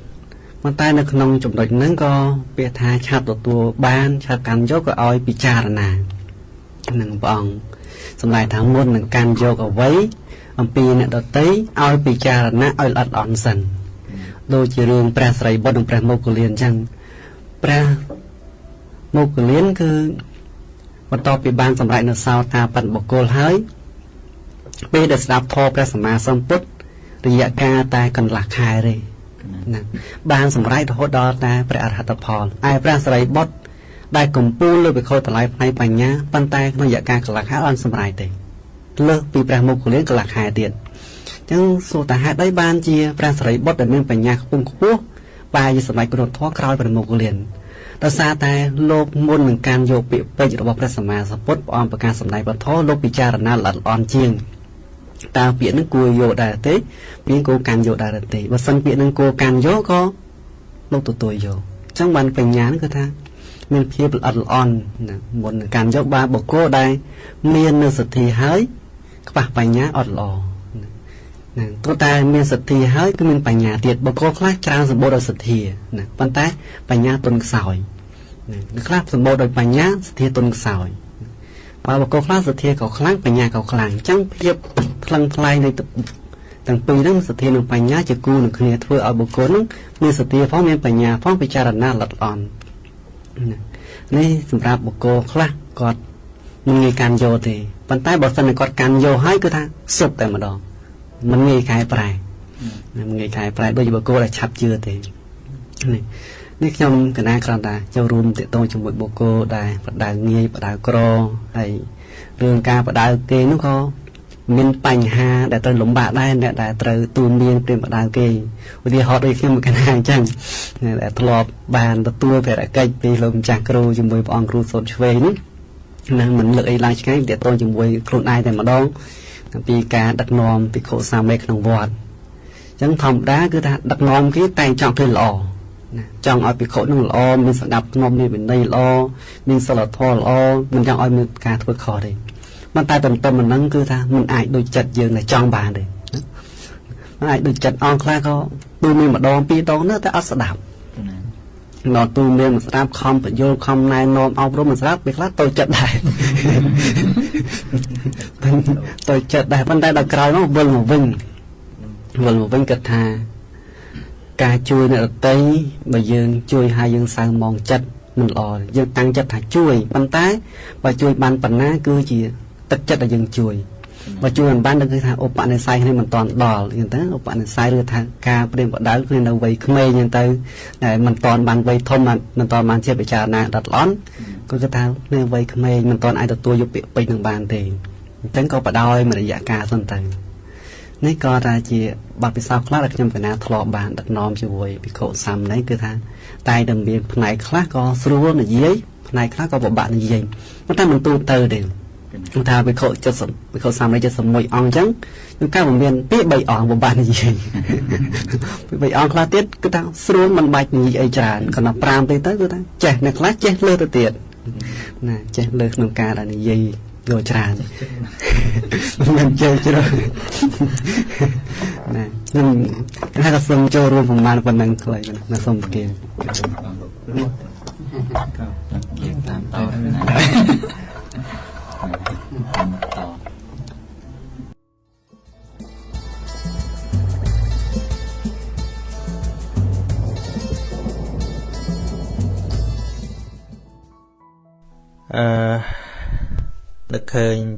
ប៉ុន្តែនៅក្នុងចំណុចហ្នឹងក៏ពាក្យថាឆាប់ទទួលបានឆាប់កាន់យកក៏ឲ្យពិចារណានឹងព្រះអង្គ សម្ដែងថាមុននឹងកាន់យកអ្វីអំពីអ្នកដតីឲ្យពិចារណាឲ្យល្អិតអន់សិនដូចជារឿងព្រះស្រីបុត្រនិងព្រះមោគលានអញ្ចឹងព្រះមោគលានគឺបន្ទាប់ពីបានសម្រេចនៅសោតាបត្តបុគ្គលហើយពេលដែលស្ដាប់ធម៌ព្រះសម្មាសម្ពុទ្ធរយៈកាលតែកន្លះខែទេណាបានសម្រេចរហូតដល់តែព្រះអរហត្តផលឯព្រះស្រីបុត្រ ដែលកំពូលលើវិខោតម្លៃផ្នែកបញ្ញាប៉ុន្តែក្នុងរយៈកាលកន្លះខែអត់សម្រេចទេលើសពីព្រះមុខលានកន្លះខែទៀតអញ្ចឹងសួរតាហេតុអីបានជាព្រះសរិបុត្រដែលមានបញ្ញាខ្ពង់ខ្ពស់បែរជាសម្រេចគុណធម៌ក្រោយព្រះមុខលានដោយសារតែលោកមុននឹងការយកពាក្យពេចន៍របស់ព្រះសម្មាសម្ពុទ្ធព្រះអង្គប្រកាសសម្ដែងបទលោកពិចារណាល្អិតល្អន់ជាងតើពាក្យនឹងគួរយកដែរទេពាក្យគួរកាន់យកដែរទេបើសិនពាក្យនឹងគួរកាន់យកក៏លោកទទួលយកអញ្ចឹងបានបញ្ញានឹងគឺថា មានភាពល្អិតល្អន់ណាមុននឹងកាន់យកបានបុគ្គលដែលមាននៅសទ្ធាហើយខ្វះបញ្ញាអត់ល្អណាទោះតែមានសទ្ធាហើយគឺមានបញ្ញាទៀតបុគ្គលខ្លះច្រើនសម្បូរដោយសទ្ធាណាប៉ុន្តែបញ្ញាទុនខ្សោយណាខ្លះសម្បូរដោយបញ្ញាសទ្ធាទុនខ្សោយបើបុគ្គលខ្លះសទ្ធាក៏ខ្លាំងបញ្ញាក៏ខ្លាំងអញ្ចឹងភាពថ្លឹងថ្លែងនៃទាំងពីរហ្នឹងសទ្ធានិងបញ្ញាជាគូនឹងគ្នាធ្វើឲ្យបុគ្គលហ្នឹងមានសទ្ធាផងមានបញ្ញាផងពិចារណាល្អិតល្អន់ នេះសម្រាប់បុគ្គលខ្លះគាត់មិនងាយកាន់យកទេប៉ុន្តែបើសិនតែគាត់កាន់យកហើយគឺថាសុបតែម្ដងមិនងាយកែប្រែមិនងាយកែប្រែដូចបុគ្គលដែលឆាប់ជឿទេនេះនេះខ្ញុំកណាគ្រាន់តែចូលរួមទាក់ទងជាមួយបុគ្គលដែលបដៅងាយបដៅក្រហើយរឿងការបដៅគេនោះក៏ មានបញ្ហាដែលត្រូវលំបាកដែរអ្នកដែលត្រូវទូនមានព្រាមបដៅគេឧទាហរណ៍ដូចខ្ញុំកណាអញ្ចឹងដែលធ្លាប់បានទទួលភារកិច្ចពីលោកម្ចាស់គ្រូជាមួយព្រះអង្គគ្រូសូត្រឆ្វេងនេះណាមិនលើកអីឡើងឆ្ងាយទាក់ទងជាមួយខ្លួនឯងតែម្ដងពីការដឹកនាំភិក្ខុសាមេក្នុងវត្តអញ្ចឹងធម្មតាគឺថាដឹកនាំគេតែងចង់ធ្វើល្អណាចង់ឲ្យភិក្ខុនឹងល្អមានសណ្ដាប់ធ្នាប់មានវិន័យល្អមានសិលធម៌ល្អមិនចង់ឲ្យមានការធ្វើខុសទេ មិនតែទន្ទឹមនឹងគឺថាមិនអាចដូចចិត្តយើងតែចង់បានទេមិនអាចដូចចិត្តអងខ្លះក៏ទូមានម្ដងពីរដងនៅតែអត់ស្ដាប់ដល់ទូមានមិនស្ដាប់ខំបញ្យល់ខំណែនាំអប់រំមិនស្ដាប់ពេលខ្លះតូចចិត្តដែរតូចចិត្តដែរប៉ុន្តែដល់ក្រោយនោះវិលមកវិញវិលមកវិញគិតថាការជួយអ្នកដទៃបើយើងជួយហើយយើងសៅមងចិត្តមិនល្អយើងតាំងចិត្តថាជួយប៉ុន្តែបើជួយបានប៉ុណ្ណាគឺជា ទឹកចិត្តដែលយើងជួយបើជួយមិនបានគឺថាឧបនិស្ស័យនេះមិនតាន់ដល់អញ្ចឹងទៅឧបនិស្ស័យឬថាការព្រៀងបដៅគឺនៅវ័យក្មេងអញ្ចឹងទៅតែមិនតាន់បានវ័យធំមិនតាន់បានជាពិចារណាដិតល្អន់គឺគេថានៅវ័យក្មេងមិនតាន់អាចទទួលយកពាក្យពេចន៍នឹងបានទេអញ្ចឹងក៏បដ ாய் មួយរយៈកាលសិនទៅនេះក៏ថាជាបទពិសោធន៍ខ្លះដែលខ្ញុំកណាធ្លាប់បានដឹកនាំជាមួយភិក្ខុសាមណេរគឺថាតែតែមានផ្នែកខ្លះក៏ស្រួលនិយាយផ្នែកខ្លះក៏ពិបាកនិយាយប៉ុន្តែមិនទូទៅទេ គឺថាវិខ70វិខ371អង្គអញ្ចឹងគឺការមានពាក្យ3អង្គបំបាននិយាយពាក្យ3អង្គខ្លះទៀតគឺថាស្រួលមិនបាច់និយាយអីច្រើនគ្រាន់តែ5ទេទៅគឺថាចេះអ្នកខ្លះចេះលើទៅទៀតណាចេះលើក្នុងការដែលនិយាយយកច្រើនមិនចេះច្រើនណាខ្ញុំថាក៏សូមចូលរួមប្រមាណប៉ុណ្ណឹងខ្លីណាសូមប្រគាតាមតទៅអឺ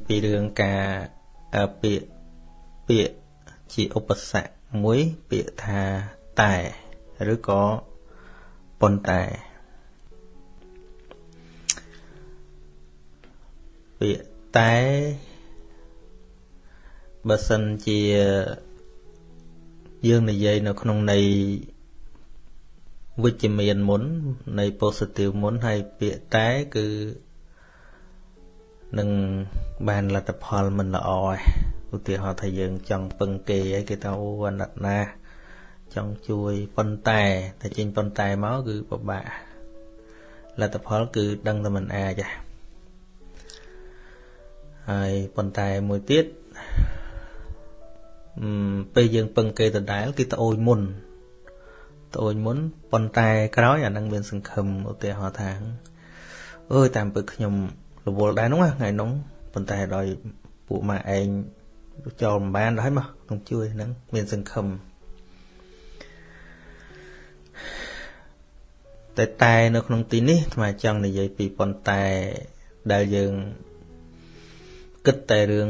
ពីរឿងការពាក្យពាក្យជាឧបសគ្គមួយពាក្យថាតែឬក៏ប៉ុន្តែពាក្យតែបើសិនជាយើងនិយាយនៅក្នុងន័យវិជ្ជមានមុននៃ positive មុនហើយពាក្យតែគឺ នឹងបានលទ្ធផលមិនល្អឯឧទាហរណ៍ថាយើងចង់ពឹងគេហើយគេថាអូអាណិតណាស់ចង់ជួយប៉ុន្តែតែចេញប៉ុន្តែមកគឺពិបាកលទ្ធផលគឺដឹងតែមិនអាចទេហើយប៉ុន្តែមួយទៀតអឺពេលយើងពឹងគេដដែលគេត្អូញមុនត្អូញមុនប៉ុន្តែក្រោយអានឹងមានសង្ឃឹមឧទាហរណ៍ថាអើយតាមពើខ្ញុំ រវល់ដែរនោះថ្ងៃនោះប៉ុន្តែដោយពួកម៉ាឯងចូលមិនបានដល់ហើយមកខ្ញុំជួយហ្នឹងមានសង្ឃឹមតែតែនៅក្នុងទីនេះអាត្មាចង់និយាយពីប៉ុន្តែដែលយើងគិតតែរឿង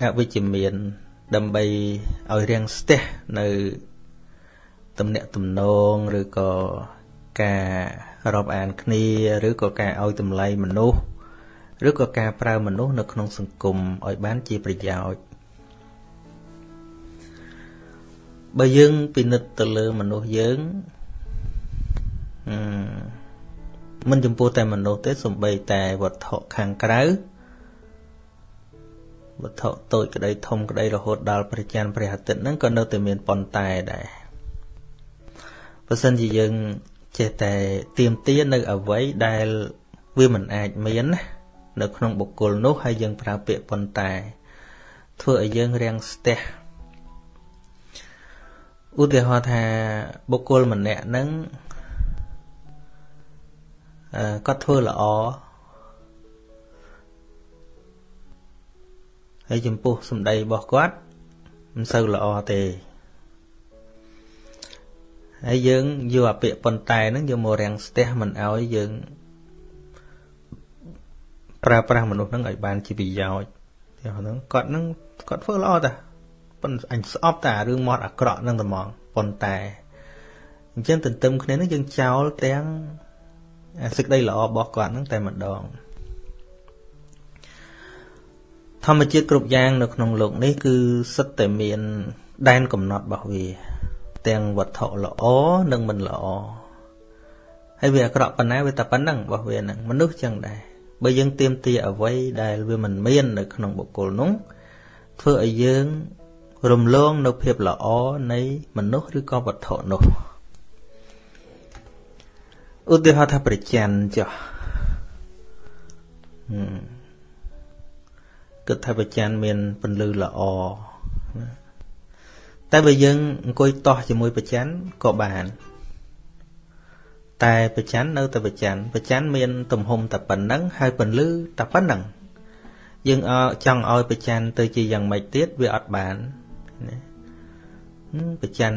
អវិជ្ជមាន ដើម្បីឲ្យរាំងស្ទះនៅទំនាក់ទំនងឬក៏ការ រាប់អានគ្នាឬក៏ការឲ្យតម្លៃមនុស្សឬក៏ការប្រើមនុស្សនៅក្នុងសង្គមឲ្យបានជាប្រយោជន៍បើយើងពិនិត្យទៅលើមនុស្សយើងអឺមិនចំពោះតែមនុស្សទេសំបីតែវត្ថុខាងក្រៅវត្ថុតូចក្តីធំក្តីរហូតដល់ព្រះច័ន្ទព្រះអាទិត្យហ្នឹងក៏នៅតែមានប៉ុន្តែដែរបើសិនជាយើង ចេះតែទៀមទានៅអ្វីដែលវាមិនអាចមានណានៅក្នុងបុគ្គលនោះហើយយើងប្រើពាក្យប៉ុន្តែ ធ្វើឲ្យយើងរាំងស្ទះឧទាហរណ៍ថាបុគ្គលម្នាក់ហ្នឹងអឺគាត់ធ្វើល្អហើយចំពោះសម្ដីរបស់គាត់មិនសូវល្អទេ ហើយយើងយកអាពាក្យប៉ុន្តែហ្នឹងយកមករាំងស្ទះមិនអោយយើងប្រើប្រាស់មនុស្សហ្នឹងឲ្យបានជាប្រយោជន៍ទីហ្នឹងគាត់ហ្នឹងគាត់ធ្វើល្អតាប៉ុន្តែអញស្អប់តែរឿងមាត់អាក្រក់ហ្នឹងតែហ្មងប៉ុន្តែអញ្ចឹងទន្ទឹមគ្នាហ្នឹងយើងចោលទាំងសេចក្តីល្អរបស់គាត់ហ្នឹងតែម្ដងធម្មជាតិគ្រប់យ៉ាងនៅក្នុងโลกនេះគឺសិតតែមានដែនកំណត់របស់វា ទាំងវត្ថុល្អនិងមិនល្អហើយវាអាក្រក់ប៉ុណ្ណាវាតែប៉ុណ្ណឹងរបស់វាហ្នឹងមនុស្សចឹងដែរបើយើងទៀមទាអ្វីដែលវាមិនមាននៅក្នុងបុគ្គលនោះធ្វើឲ្យយើងរំលងនៅភាពល្អនៃមនុស្សឬក៏វត្ថុនោះឧទាហរណ៍ថាប្រច័នចុះគិតថាប្រច័នមានពន្លឺល្អ តែបើយើងអង្គុយតោះជាមួយប្រច័នក៏បាន តែប្រច័ននៅតែប្រច័នប្រច័នមាន ទំហំតែប៉ុណ្ណឹងហើយពន្លឺតែប៉ុណ្ណឹងយើងចង់ឲ្យប្រច័នទៅជាយ៉ាងម៉េចទៀតវាអត់បានណាប្រច័ន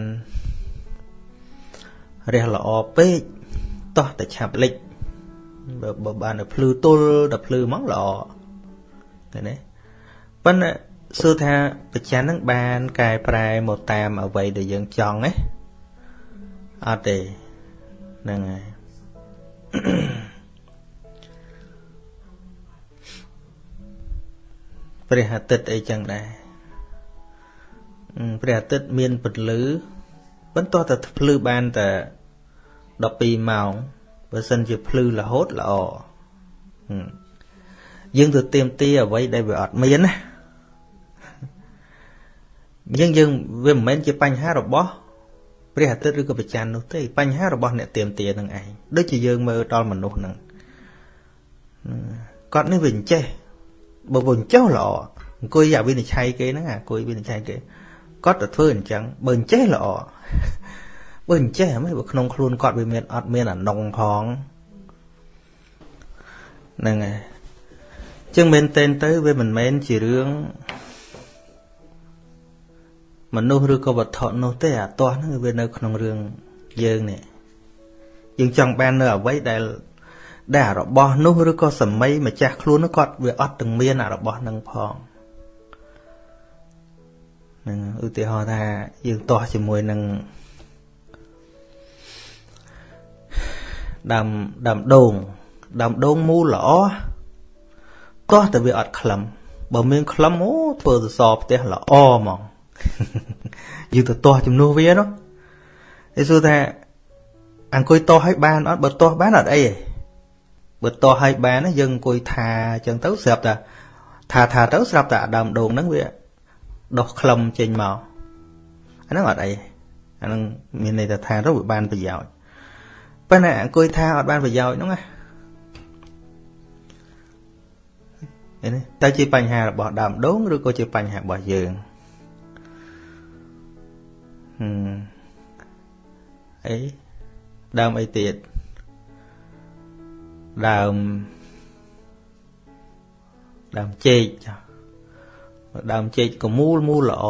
រះល្អពេកតោះតែឆាប់លិចបើបានតែភ្លឺទល់តែភ្លឺហ្មងល្អឃើញទេប៉ុន្តែ សួរថាបច្ចានឹងបានកែប្រែមកតាមអ្វីដែលយើងចង់ទេអត់ទេហ្នឹងហើយព្រះអាទិត្យអីចឹងដែរព្រះអាទិត្យមានពន្លឺបន្ទាប់តែភ្លឺបានតែ12ម៉ោងបើសិនជាភ្លឺរហូតល្អយើងទៅទៀមទាអ្វីដែលវាអត់មានណា យើងយើងវាមិនមែនជាបញ្ហារបស់ព្រះអាទិត្យឬក៏ប្រច័ននោះទេបញ្ហារបស់អ្នកទៀមទានឹងឯងដូចជាយើងមើលដល់មនុស្សហ្នឹងគាត់នេះវាអញ្ចេះបើវាអញ្ចេះល្អអង្គុយអាវិនិច្ឆ័យគេហ្នឹងអង្គុយវិនិច្ឆ័យគេគាត់ទៅធ្វើអញ្ចឹងបើអញ្ចេះល្អបើអញ្ចេះហ្មងបើក្នុងខ្លួនគាត់វាមានអត់មានអានុងផងហ្នឹងហើយចឹងមែនតែនទៅវាមិនមែនជារឿង មនុស្សឬក៏វត្ថុនោះទេអាទាស់ហ្នឹងវានៅក្នុងរឿងយើងនេះយើងចង់បាននៅអ្វីដែលដែលរបស់នោះឬក៏សម័យម្ចាស់ខ្លួននោះគាត់វាអត់ទាំងមានអារបស់នឹងផងនឹងឧទាហរណ៍ថាយើងទាស់ជាមួយនឹងដើមដើមដូងដើមដូងមូលល្អទាស់តែវាអត់ក្លឹមបើមានក្លឹមអូធ្វើសសរផ្ទះល្អហ្មង យើងទៅទាស់ជំនួសវានោះគេសួរថាអង្គុយទាស់ឲ្យបានអត់បើទាស់បានអត់អីទេបើទាស់ឲ្យបានយើងអង្គុយថាអញ្ចឹងទៅស្រាប់តែថាថាទៅស្រាប់តែដើមដូងហ្នឹងវាដុះក្លឹមចេញមកអាហ្នឹងអត់អីអាហ្នឹងមានន័យថាថាទៅវាបានប្រយោជន៍ប៉ុន្តែអង្គុយថាអត់បានប្រយោជន៍ហ្នឹងណានេះតើជាបញ្ហារបស់ដើមដូងឬក៏ជាបញ្ហារបស់យើង អីដើមអីទៀតដើមដើមចេកដើមចេកក៏មូលមូលល្អ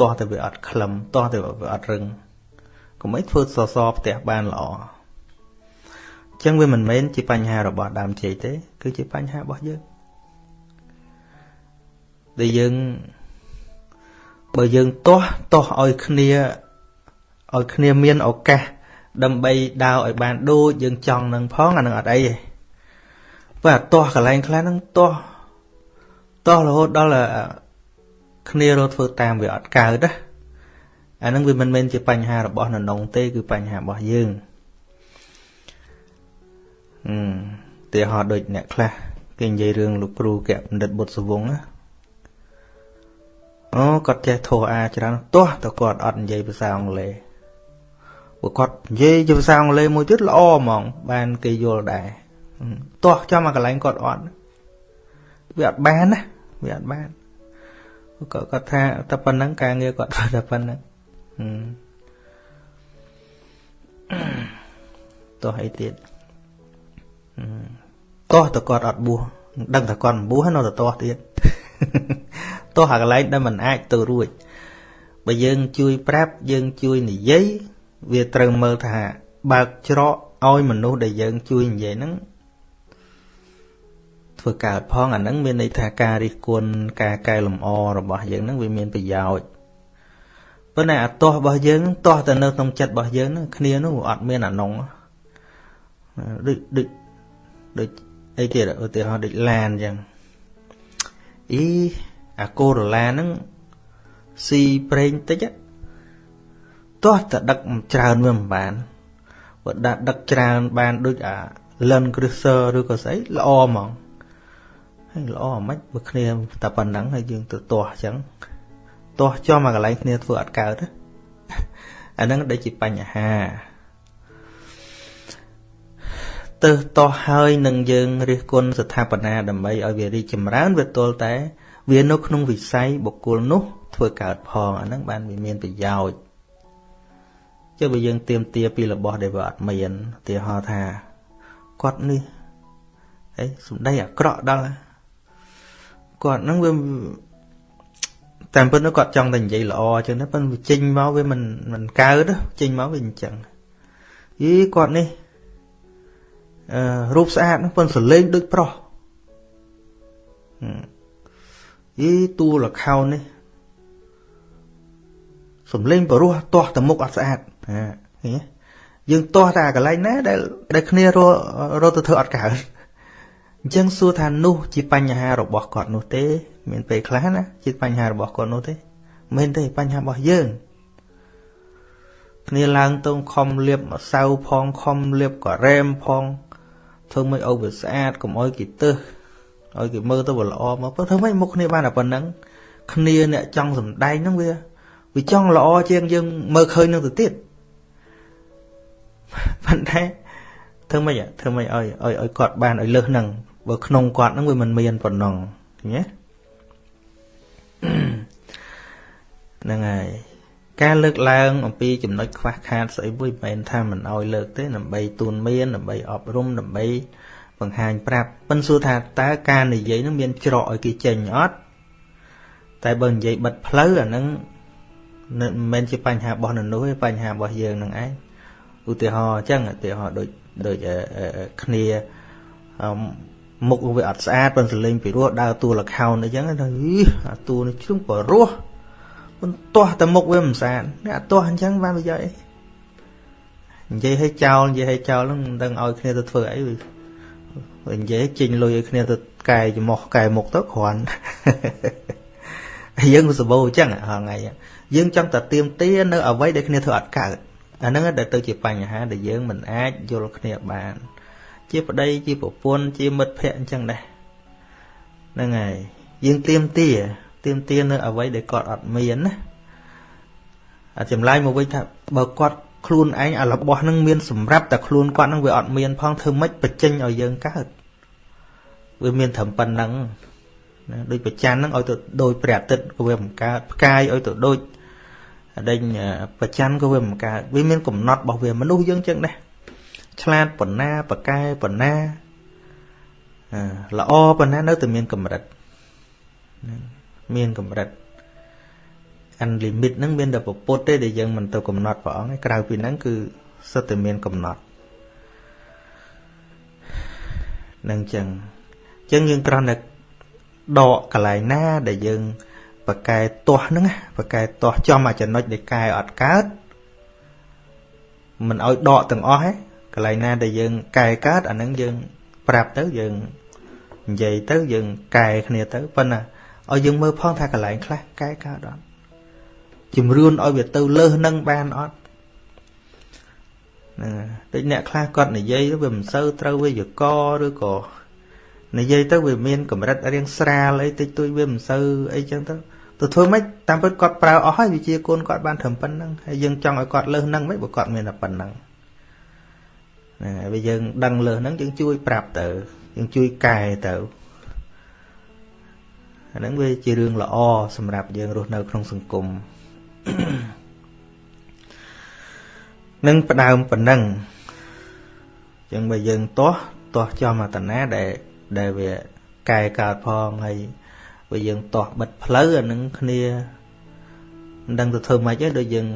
ទាស់តែវាអត់ក្លឹមទាស់តែវាអត់រឹងកុំអីធ្វើសសរផ្ទះបានល្អអញ្ចឹងវាមិនមែនជាបញ្ហារបស់ដើមចេកទេ គឺជាបញ្ហារបស់យើងដែលយើងបើយើងទាស់ទាស់ឲ្យគ្នា ឲ្យគ្នាមានឱកាសដើម្បីដើរឲ្យបានដូចយើងចង់នឹងផងអានឹងអត់អីទេបើអាទាស់កន្លែងខ្លះហ្នឹងទាស់ទាស់រហូតដល់គ្នារត់ធ្វើតាមវាអត់កើតណាអានឹងវាមិនមែនជាបញ្ហារបស់នរងទេ គឺបញ្ហារបស់យើងអឺទីហោដូចអ្នកខ្លះគេនិយាយរឿងលោកគ្រូកបណ្ឌិតបុត្រសវងណាអូគាត់ចេះធោះអាច្រើនទាស់តែគាត់អត់និយាយភាសាអង់គ្លេស ព្រោះគាត់និយាយជាភាសាអង់គ្លេសមួយទៀតល្អហ្មង បានគេយល់ដែរទាស់ចំអាកន្លែងគាត់អត់វាអត់បានណាវាអត់បានក៏គាត់ថាតែប៉ុណ្ណឹងការងារគាត់ធ្វើតែប៉ុណ្ណឹងតោះអីទៀតតោះតគាត់អត់បួសដឹងតែគាត់មិនបួសនៅតែតោះទៀតតោះអាកន្លែងដែលมันអាចទៅរួចបើយើងជួយប្រាប់យើងជួយនិយាយ វាត្រូវមើលថា បើកច្រកឲ្យមនុស្សដែលយើងជួយនិយាយហ្នឹងធ្វើកើតផងអាហ្នឹងមានន័យថាការរិះគន់ការកែលម្អរបស់យើងហ្នឹងវាមានប្រយោជន៍ប៉ុន្តែអាទាស់របស់យើងទាស់តែនៅក្នុងចិត្តរបស់យើងហ្នឹងគ្នានោះអត់មានអានងដូចដូចដូចអីទៀតឧទាហរណ៍ដូចឡានអញ្ចឹងអីអាកូរ៉ូឡាហ្នឹងស៊ីប្រេងតិច ទាស់តែដឹកច្រើនវាមិនបានបើដាក់ដឹកច្រើនបានដូចអា Land Cruiser ឬក៏ស្អីល្អហ្មងហើយល្អមិនបើគ្នាតែប៉ុណ្ណឹងហើយយើងទៅទាស់អញ្ចឹងទាស់ចំមកកន្លែងគ្នាធ្វើអត់កើតអាហ្នឹងដូចជាបញ្ហាទៅតោះហើយនឹងយើងរិះគន់ស្ថាបនាដើម្បីឲ្យវារីកចម្រើនវាទល់តែ វានៅក្នុងវិស័យបុគ្គលនោះធ្វើកើតផងអាហ្នឹងបានវាមានប្រយោជន៍ ចុះបើយើងទៀមទាពីរបស់ដែលវាអត់មានឧទាហរណ៍ថាគាត់នេះអីសំដីអាក្រក់ដល់គាត់ហ្នឹងវាតាមពិតនោះគាត់ចង់តែនិយាយល្អអញ្ចឹងណាប៉ុន្តែវាចេញមកវាមិនមិនកើតចេញមកវាអញ្ចឹងយីគាត់នេះអឺរូបស្អាតប៉ុន្តែសលេងដូចប្រុសយីតួលខោននេះសំលេងបរោះទាស់តែមុខអត់ស្អាត ហាឃើញយើងទាស់តែកន្លែងណាដែលដែលគ្នាររទៅធ្វើអត់កើតអញ្ចឹងសួរថានោះជាបញ្ហារបស់គាត់នោះទេ មានពេលខ្លះណាជាបញ្ហារបស់គាត់នោះទេមិនទេបញ្ហារបស់យើងគ្នាឡើងទៅខំលៀបម្សៅផងខំលៀបការ៉េមផងធ្វើមិនឲ្យវាស្អាតកុំឲ្យគេទឹះឲ្យគេមើលទៅវាល្អមកធ្វើមិនមុខគ្នាបានតែប៉ុណ្ណឹងគ្នាអ្នកចង់សំដែងហ្នឹងវាវាចង់ល្អជាងយើងមើលឃើញនឹងទៅទៀត ប៉ុន្តែធ្វើម៉េចធ្វើម៉េចឲ្យឲ្យឲ្យគាត់បានឲ្យលើសហ្នឹងបើក្នុងគាត់ហ្នឹងវាមិនមានប៉ុណ្ណឹងឃើញទេហ្នឹងហើយការលើកឡើងអំពីចំណុចខ្វះខាតស្អីមួយមិនមែនថាមិនអោយលើកទេដើម្បីទូនមានដើម្បីអប់រំដើម្បីបង្ហាញប្រាប់ប៉ិនសួរថាតើការនិយាយនឹងមានច្រកឲ្យគេចេញអត់តែបើនិយាយបិទផ្លូវអានឹងមិនមែនជាបញ្ហារបស់ននោះទេបញ្ហារបស់យើងនឹងឯង ឧទាហរណ៍អញ្ចឹងឧទាហរណ៍ដូចដូចគ្នាមុខវាអត់ស្អាតប៉ុន្តែលេងពីរោះដើរតួលខោនអីចឹងទៅអាតួនេះជ្រុងបរោះមិនទាស់តែមុខវាមិនស្អាតអ្នកអត់ទាស់អញ្ចឹងបានប្រយោជន៍អីនិយាយឲ្យចោលនិយាយឲ្យចោលហ្នឹងមិនដឹងឲ្យគ្នាទៅធ្វើអីវានិយាយចេញលុយឲ្យគ្នាទៅកែចំោះកែមុខទៅគ្រាន់យើងសបោអញ្ចឹងហងៃយើងចង់តែទៀមទានៅអ្វីដែលគ្នាធ្វើអត់កើត អាហ្នឹងដែលទៅជាបញ្ហាដែលយើងមិនអាចយល់គ្នាបាន ជាប្តីជាប្រពន្ធជាមិត្តភក្តិអញ្ចឹងដែរហ្នឹងហើយយើងទៀមទាទៀមទានៅអ្វីដែលគាត់អត់មានណាអាចម្លើយមកវិញថាបើគាត់ខ្លួនឯងអារបស់ហ្នឹងមានសម្រាប់តែខ្លួនគាត់ហ្នឹងវាអត់មានផងធ្វើម៉េចបញ្ចេញឲ្យយើងកើតវាមានត្រឹមប៉ុណ្ណឹងណាដូចប្រច័នហ្នឹងឲ្យទៅដូចព្រះអាទិត្យក៏វាមិនកើតផ្កាយឲ្យទៅដូច ដេញប្រច័នក៏វាមិនកើតវាមានកំណត់របស់វាមនុស្សយើងចឹងដែរឆ្លាតប៉ុណ្ណាប្រកែប៉ុណ្ណាល្អប៉ុណ្ណានៅតែមានកម្រិតមានកម្រិត unlimit ហ្នឹងមានតែពពុតទេដែលយើងមិនទៅកំណត់ព្រះអង្គក្រៅពីហ្នឹងគឺសិតតែមានកំណត់នឹងចឹងចឹងយើងគ្រាន់តែដកកន្លែងណាដែលយើង បកែទាស់ហ្នឹងបកែទាស់ចំអាចំណុចដែលកែអត់កើតមិនឲ្យដកទាំងអស់ហ៎កន្លែងណាដែលយើងកែកើតអាហ្នឹងយើង ប្រាប់ទៅយើងនិយាយទៅយើងកែគ្នាទៅប៉ុន្តែឲ្យយើងមើលផងថាកន្លែងខ្លះកែកើតអត់ជំរឿនឲ្យវាទៅលើសនឹងបានអត់ហ្នឹងដូចអ្នកខ្លះគាត់និយាយវាមិនសូវត្រូវវាយកឬក៏និយាយទៅវាមានកម្រិតរៀងស្រាលអីតិចតួចវាមិនសូវអីចឹងទៅ ទៅធ្វើម៉េចតាមពិតគាត់ប្រើអស់ហើយវិជាគុណគាត់បានត្រឹមប៉ុណ្្នឹងហើយយើងចង់ឲ្យគាត់លើសហ្នឹងមិនបើគាត់មានតែប៉ុណ្្នឹងហ្នឹងហើយវាយើងដឹងលើសហ្នឹងយើងជួយប្រាប់ទៅយើងជួយកែទៅអាហ្នឹងវាជារឿងល្អសម្រាប់យើងរស់នៅក្នុងសង្គមនឹងផ្ដើមប៉ុណ្ណឹងអញ្ចឹងបើយើងទាស់ទាស់ចំអតនាដែលដែលវាកែកើតផងហើយ បើយើងទាស់បិទផ្លូវអានឹងគ្នាមិនដឹងទៅធ្វើម៉េចទេដូចយើង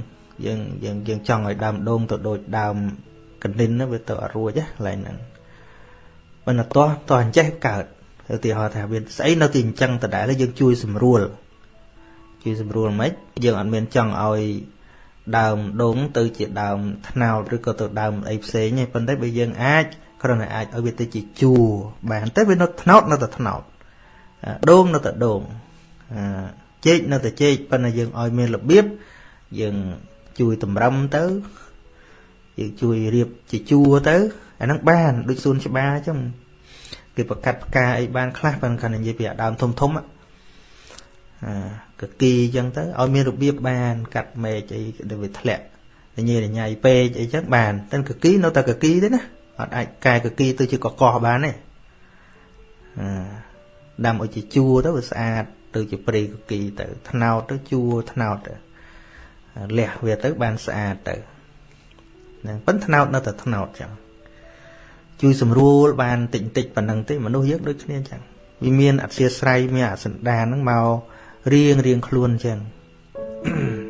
យើងយើងយើងចង់ឲ្យដើមដូងទៅដូចដើមកណ្ឌិនវាទៅអត់រួចណាកន្លែងហ្នឹងមិនទាស់ទាស់អញ្ចេះកើតឧទាហរណ៍ថាវាស្អីនៅទីអញ្ចឹងដដែលយើងជួយស្រួលជួយស្រួលមិនយើងអត់មានចង់ឲ្យដើមដូងទៅជាដើមថ្នោតឬក៏ទៅដើមអីផ្សេងទេប៉ុន្តែបើយើងអាចគ្រាន់តែអាចឲ្យវាទៅជាជួរបានតែវានៅថ្នោតនៅតែថ្នោត ដូងនៅតែដូងចេកនៅតែចេកប៉ុន្តែយើងឲ្យមានរបៀបយើងជួយតម្រឹមទៅយើងជួយរៀបជាជួរទៅអាហ្នឹងបានដូចសួនច្បារអញ្ចឹងគេប្រកាត់ផ្កាអីបានខ្លះប៉ុន្តែគាត់និយាយពីអាដើមធំធំអាកគីអញ្ចឹងទៅឲ្យមានរបៀបបាន កាត់មែកអីដែលវាធ្លាក់ញ៉ៃញ៉ៃពេកអីចឹងបានតែកគីនៅតែកគីទេណាអត់អាចកែកគីទៅជាកកោះបានទេអា ដាំឲ្យជាជួរទៅវាស្អាតទៅជាព្រៃកគីទៅថ្នោតទៅជួរថ្នោតទៅលះវាទៅបានស្អាតទៅហ្នឹងប៉ុន្តែថ្នោតនៅតែថ្នោតចឹងជួយសម្រួលបានតិចតិចប៉ុណ្ណឹងទេមនុស្សយើងដូចគ្នាចឹងវាមានអធិស្ស្រ័យមានអសន្តានហ្នឹងមករៀងរៀងខ្លួនចឹង Mm-hmm.